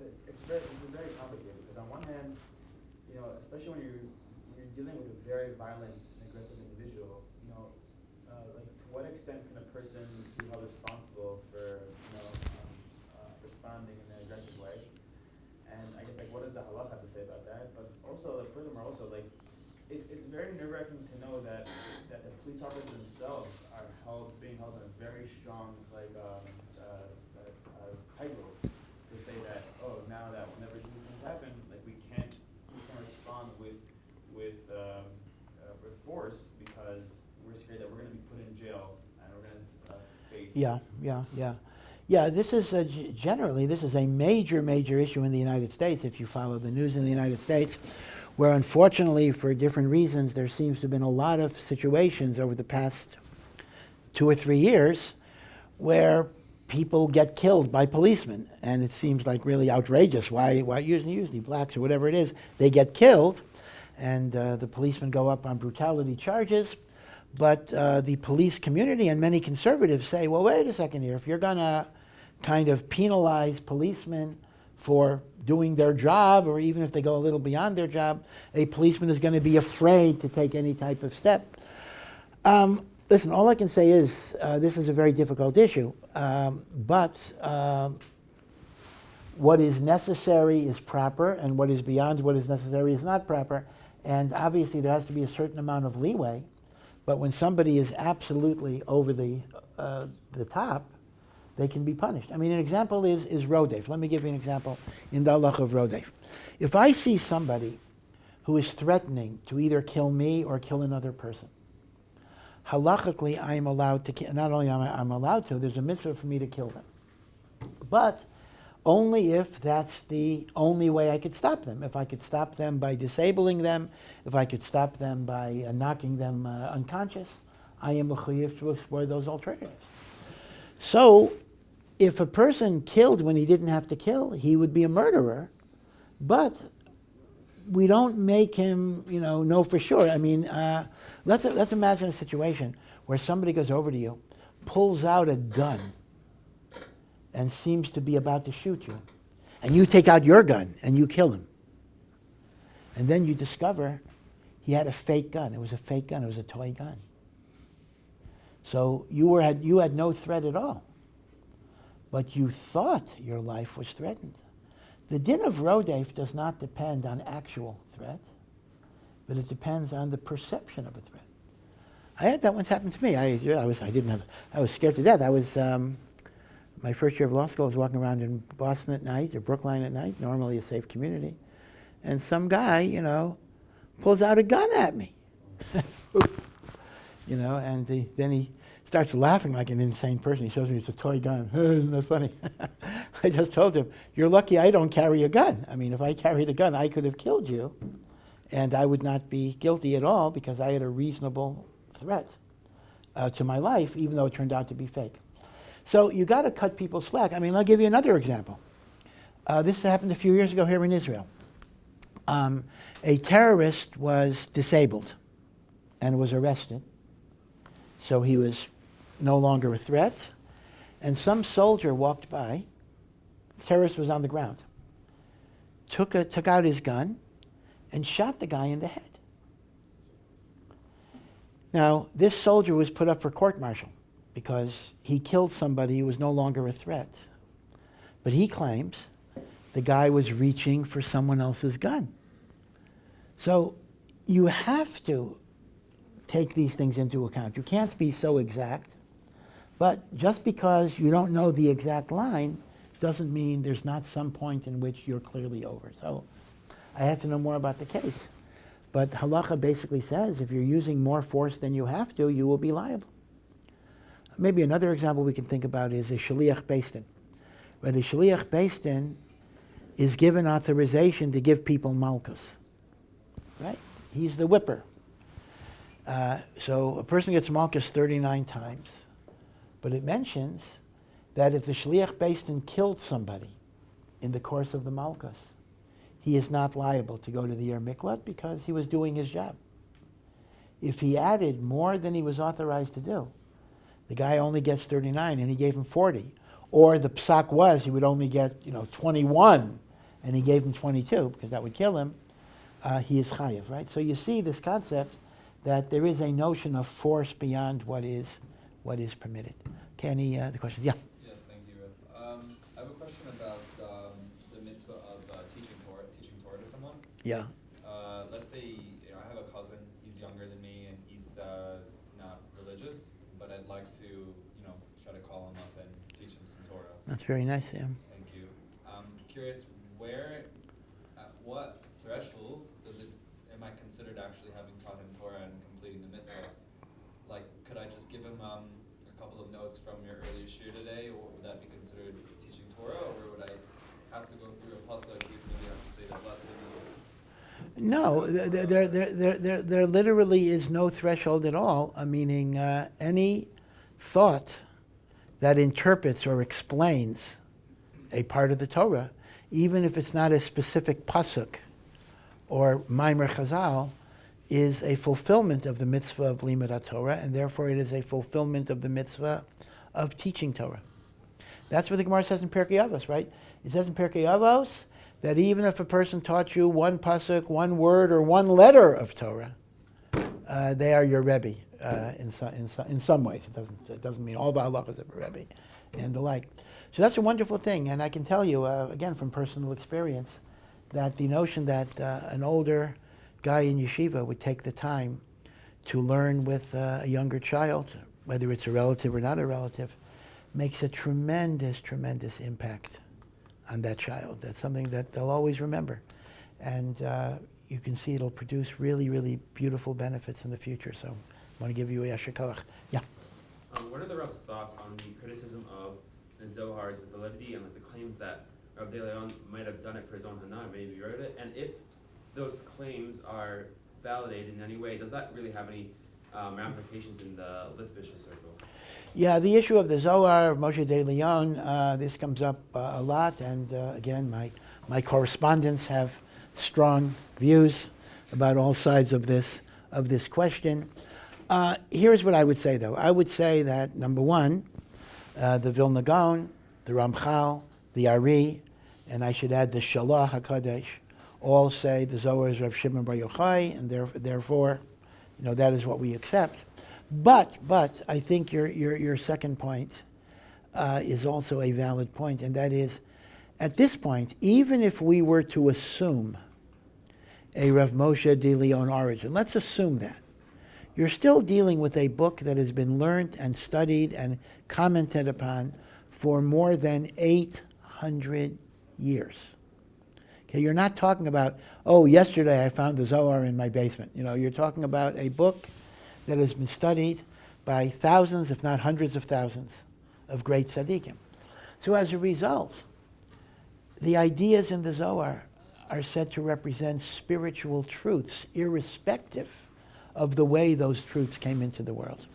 it's, it's very, it's very complicated, because on one hand, you know, especially when you're, you're dealing with a very violent and aggressive individual, you know, uh, like, to what extent can a person be held responsible for, you know, um, uh, responding in an aggressive way? And I guess like, what does the halach have to say about that? But also, like, furthermore, also like, it's it's very nerve wracking to know that that the police officers themselves are held, being held in a very strong like um, uh, uh, uh, to say that oh now that whenever these things happen, like we can't we can't respond with with um, uh, with force because we're scared that we're going to be put in jail and we're going to uh, face Yeah, yeah, yeah. Yeah, this is a, generally, this is a major, major issue in the United States, if you follow the news in the United States, where unfortunately, for different reasons, there seems to have been a lot of situations over the past two or three years where people get killed by policemen. And it seems like really outrageous. Why, why usually, usually blacks or whatever it is, they get killed, and uh, the policemen go up on brutality charges. But uh, the police community and many conservatives say, well, wait a second here. If you're going to kind of penalize policemen for doing their job, or even if they go a little beyond their job, a policeman is going to be afraid to take any type of step. Um, listen, all I can say is uh, this is a very difficult issue, um, but um, what is necessary is proper, and what is beyond what is necessary is not proper. And obviously, there has to be a certain amount of leeway. But when somebody is absolutely over the, uh, the top, they can be punished. I mean, an example is, is Rodef. Let me give you an example in the halach of Rodef. If I see somebody who is threatening to either kill me or kill another person, halachically, I am allowed to kill, not only am I I'm allowed to, there's a mitzvah for me to kill them. But only if that's the only way I could stop them. If I could stop them by disabling them, if I could stop them by uh, knocking them uh, unconscious, I am mechuyev to explore those alternatives. So, if a person killed when he didn't have to kill, he would be a murderer, but we don't make him, you know, know for sure. I mean, uh, let's, let's imagine a situation where somebody goes over to you, pulls out a gun, and seems to be about to shoot you. And you take out your gun and you kill him. And then you discover he had a fake gun. It was a fake gun, it was a toy gun. So you, were, had, you had no threat at all. But you thought your life was threatened. The din of Rodef does not depend on actual threat, but it depends on the perception of a threat. I had that once happen to me. I, I, was, I didn't have, I was scared to death. I was, um, my first year of law school, I was walking around in Boston at night or Brookline at night, normally a safe community, and some guy, you know, pulls out a gun at me. you know, and he, then he starts laughing like an insane person. He shows me it's a toy gun. Isn't that funny? I just told him, You're lucky I don't carry a gun. I mean, if I carried a gun, I could have killed you, and I would not be guilty at all because I had a reasonable threat. uh, to my life, even though it turned out to be fake. So you got to cut people slack. I mean, I'll give you another example. Uh, this happened a few years ago here in Israel. Um, a terrorist was disabled and was arrested. So he was no longer a threat. And some soldier walked by. The terrorist was on the ground. Took, a, took out his gun and shot the guy in the head. Now, this soldier was put up for court martial because he killed somebody who was no longer a threat. But he claims the guy was reaching for someone else's gun. So you have to take these things into account. You can't be so exact. But just because you don't know the exact line doesn't mean there's not some point in which you're clearly over. So I have to know more about the case. But halacha basically says if you're using more force than you have to, you will be liable. Maybe another example we can think about is a shaliach beis din. Where the shaliach beis din is given authorization to give people malchus. Right? He's the whipper. Uh, so a person gets malchus 39 times. But it mentions that if the Shliach beis din killed somebody in the course of the malchus, he is not liable to go to the Ir Miklat because he was doing his job. If he added more than he was authorized to do, the guy only gets 39 and he gave him 40. Or the psak was he would only get, you know, 21 and he gave him 22 because that would kill him, uh, he is chayiv, right? So you see this concept that there is a notion of force beyond what is, what is permitted. Okay, any uh, the questions? Yeah. Yes, thank you. Um, I have a question about um, the mitzvah of uh, teaching Torah, teaching Torah to someone. Yeah. Uh, let's say you know I have a cousin. He's younger than me, and he's uh, not religious, but I'd like to you know try to call him up and teach him some Torah. That's very nice, Sam. Thank you. I'm curious where, at what threshold does it am I considered actually having taught him Torah and completing the mitzvah? Like, could I just give him um, a couple of notes from your earlier shiur today, would that be considered teaching Torah, or would I have to go through a pasuk, maybe have to say the lesson? No, there, there, there, there, there, there literally is no threshold at all, uh, meaning uh, any thought that interprets or explains a part of the Torah, even if it's not a specific pasuk or Maimer Chazal, is a fulfillment of the mitzvah of Limud Torah, and therefore it is a fulfillment of the mitzvah of teaching Torah. That's what the Gemara says in Pirkei Avos, right? It says in Pirkei Avos that even if a person taught you one pasuk, one word, or one letter of Torah, uh, they are your Rebbe uh, in, so, in, so, in some ways. It doesn't, it doesn't mean all the halachas of a Rebbe and the like. So that's a wonderful thing, and I can tell you, uh, again, from personal experience, that the notion that uh, an older guy in yeshiva would take the time to learn with uh, a younger child, whether it's a relative or not a relative, makes a tremendous, tremendous impact on that child. That's something that they'll always remember. And uh, you can see it'll produce really, really beautiful benefits in the future. So I want to give you a yasher koach. Yeah. Um, what are the Rav's thoughts on the criticism of the Zohar's validity and like the claims that Rav De Leon might have done it for his own hana, maybe he wrote it? And if those claims are validated in any way, does that really have any um, ramifications in the Litvisha circle? Yeah, the issue of the Zohar of Moshe de Leon, uh, this comes up uh, a lot, and uh, again, my, my correspondents have strong views about all sides of this, of this question. Uh, here's what I would say, though. I would say that, number one, uh, the Vilna Gaon, the Ramchal, the Ari, and I should add the Shalah HaKadosh, all say the Zohar is Rav Shimon Bar Yochai, and therefore, you know, that is what we accept. But, but I think your, your, your second point uh, is also a valid point, and that is, at this point, even if we were to assume a Rav Moshe de Leon origin, let's assume that, you're still dealing with a book that has been learned and studied and commented upon for more than 800 years. Okay, you're not talking about, oh, yesterday I found the Zohar in my basement. You know, you're talking about a book that has been studied by thousands, if not hundreds of thousands, of great tzaddikim. So as a result, the ideas in the Zohar are said to represent spiritual truths, irrespective of the way those truths came into the world.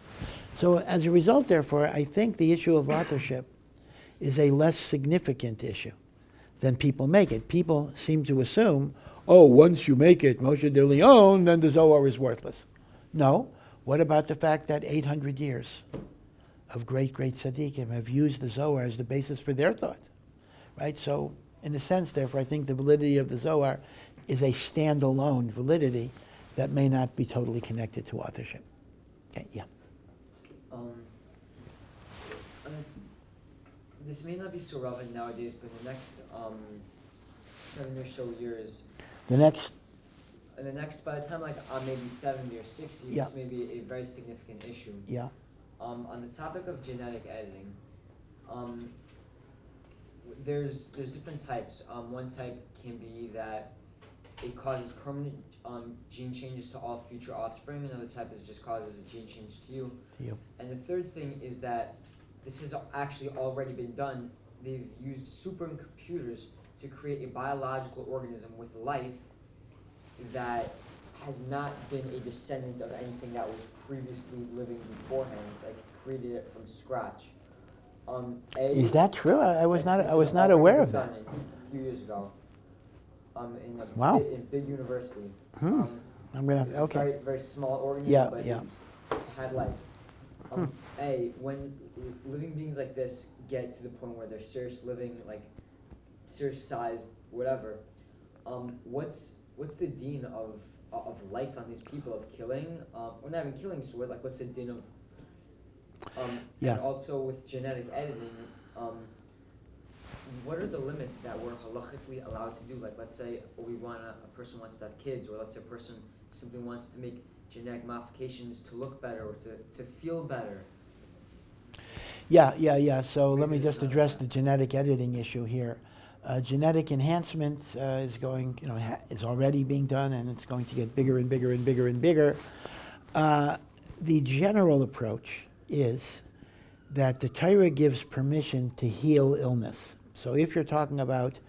So as a result, therefore, I think the issue of authorship is a less significant issue than people make it. People seem to assume, oh, once you make it Moshe de Leon, then the Zohar is worthless. No. What about the fact that 800 years of great, great tzaddikim have used the Zohar as the basis for their thought? Right? So, in a sense, therefore, I think the validity of the Zohar is a standalone validity that may not be totally connected to authorship. Okay, yeah. Um, I mean, this may not be so relevant nowadays, but in the next um, seven or so years, The next, in the next, by the time like I'm maybe seventy or sixty, Yeah. this may be a very significant issue. yeah, Um, on the topic of genetic editing, um, there's there's different types. Um, one type can be that it causes permanent um, gene changes to all future offspring. Another type is it just causes a gene change to you. to you. And the third thing is that this has actually already been done. They've used supercomputers to create a biological organism with life that has not been a descendant of anything that was previously living beforehand, like created it from scratch. Um, a, Is that true? I I was not, I was not aware of that. A few years ago. Um, in a Wow. big, in big university. Hmm. Um, I'm gonna, okay. Very, very small organism, Yeah, but yeah. it had life. Um, A, when living beings like this get to the point where they're serious living, like serious sized, whatever, um, what's what's the din of of life on these people of killing? Um, or not even killing, so what, like what's the din of? Um, Yeah. And also with genetic editing, um, what are the limits that we're halachically allowed to do? Like, let's say we want a, a person wants to have kids, or let's say a person simply wants to make genetic modifications to look better or to, to feel better. Yeah, yeah, yeah. So let me just address that. the genetic editing issue here. Uh, genetic enhancement uh, is going, you know, ha- is already being done, and it's going to get bigger and bigger and bigger and bigger. Uh, the general approach is that the Torah gives permission to heal illness. So if you're talking about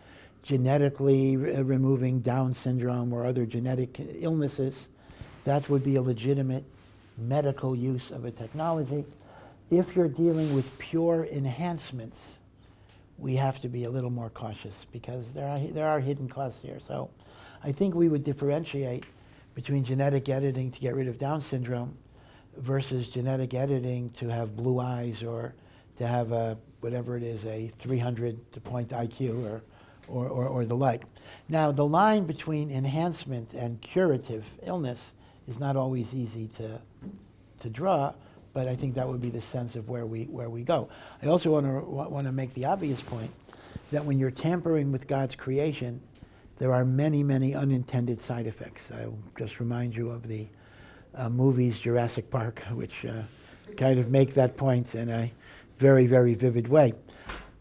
genetically re- uh, removing Down syndrome or other genetic illnesses, that would be a legitimate medical use of a technology. If you're dealing with pure enhancements, we have to be a little more cautious because there are, there are hidden costs here. So I think we would differentiate between genetic editing to get rid of Down syndrome versus genetic editing to have blue eyes or to have a, whatever it is, a 300 to point IQ or, or, or, or the like. Now, the line between enhancement and curative illness is not always easy to, to draw, but I think that would be the sense of where we, where we go. I also want to, want to make the obvious point that when you're tampering with God's creation, there are many, many unintended side effects. I'll just remind you of the uh, movies Jurassic Park, which uh, kind of make that point in a very, very vivid way.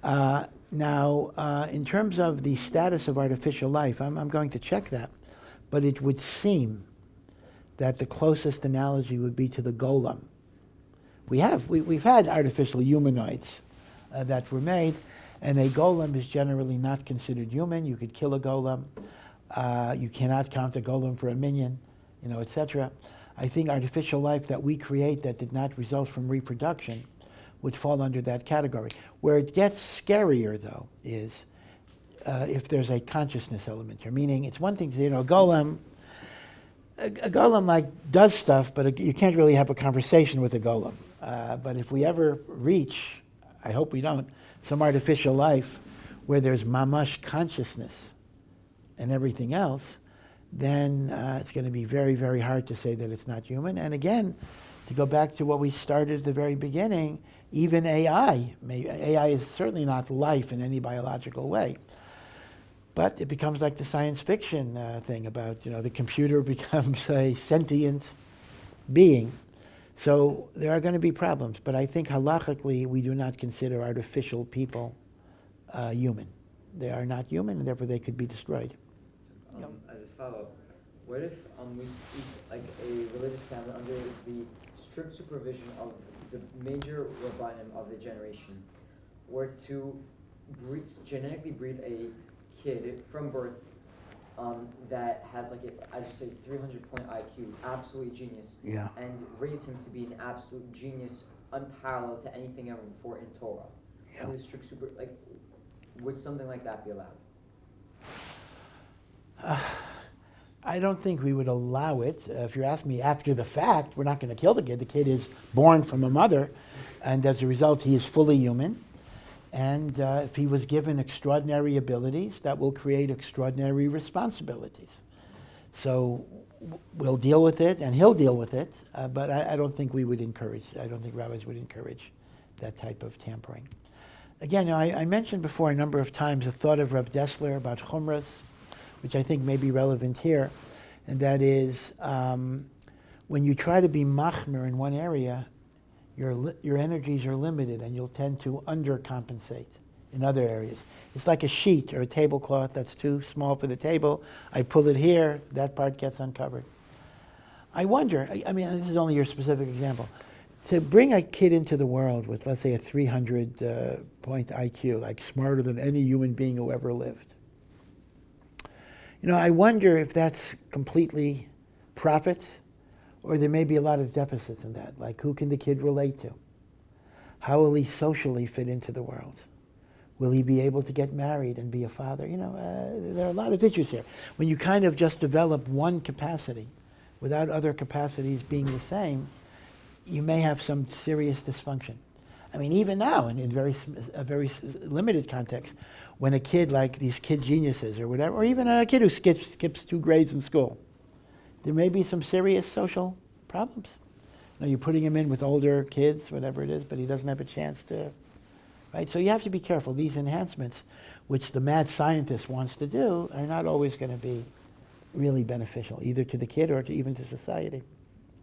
Uh, now, uh, in terms of the status of artificial life, I'm, I'm going to check that, but it would seem that the closest analogy would be to the golem. We have, we, we've had artificial humanoids uh, that were made, and a golem is generally not considered human. You could kill a golem. Uh, you cannot count a golem for a minyan, you know, etc. I think artificial life that we create that did not result from reproduction would fall under that category. Where it gets scarier, though, is uh, if there's a consciousness element here. Meaning, it's one thing to say, you know, a golem, a, a golem like does stuff, but a, you can't really have a conversation with a golem. Uh, but if we ever reach, I hope we don't, some artificial life where there's mamash consciousness and everything else, then uh, it's going to be very, very hard to say that it's not human. And again, to go back to what we started at the very beginning, even AI, may, AI is certainly not life in any biological way. But it becomes like the science fiction uh, thing about, you know, the computer becomes a sentient being. So there are going to be problems. But I think halachically, we do not consider artificial people uh, human. They are not human, and therefore they could be destroyed. Um, As a follow-up, what if um, we keep like a religious family under the strict supervision of the major rabbanim of the generation were to breed, genetically breed a kid from birth um, that has like a, as you say, 300 point IQ, absolutely genius, Yeah. and raise him to be an absolute genius unparalleled to anything ever before in Torah. Yeah. Really strict super like would something like that be allowed? I don't think we would allow it. Uh, if you're asking me after the fact, we're not going to kill the kid. The kid is born from a mother, and as a result, he is fully human. And uh, if he was given extraordinary abilities, that will create extraordinary responsibilities. So we'll deal with it, and he'll deal with it. Uh, but I, I don't think we would encourage. I don't think rabbis would encourage that type of tampering. Again, you know, I, I mentioned before a number of times the thought of Reb Dessler about chumras, which I think may be relevant here, and that is um, when you try to be machmir in one area, your, your energies are limited and you'll tend to undercompensate in other areas. It's like a sheet or a tablecloth that's too small for the table. I pull it here, that part gets uncovered. I wonder, I, I mean, this is only your specific example. To bring a kid into the world with, let's say, a 300 uh, point IQ, like smarter than any human being who ever lived, you know, I wonder if that's completely profit or there may be a lot of deficits in that. Like, who can the kid relate to? How will he socially fit into the world? Will he be able to get married and be a father? You know, uh, there are a lot of issues here. When you kind of just develop one capacity without other capacities being the same, you may have some serious dysfunction. I mean, even now, in, in very a very limited context, when a kid like these kid geniuses or whatever, or even a kid who skips, skips two grades in school, there may be some serious social problems. Know, you're putting him in with older kids, whatever it is, but he doesn't have a chance to, right? So you have to be careful. These enhancements, which the mad scientist wants to do, are not always going to be really beneficial, either to the kid or to even to society.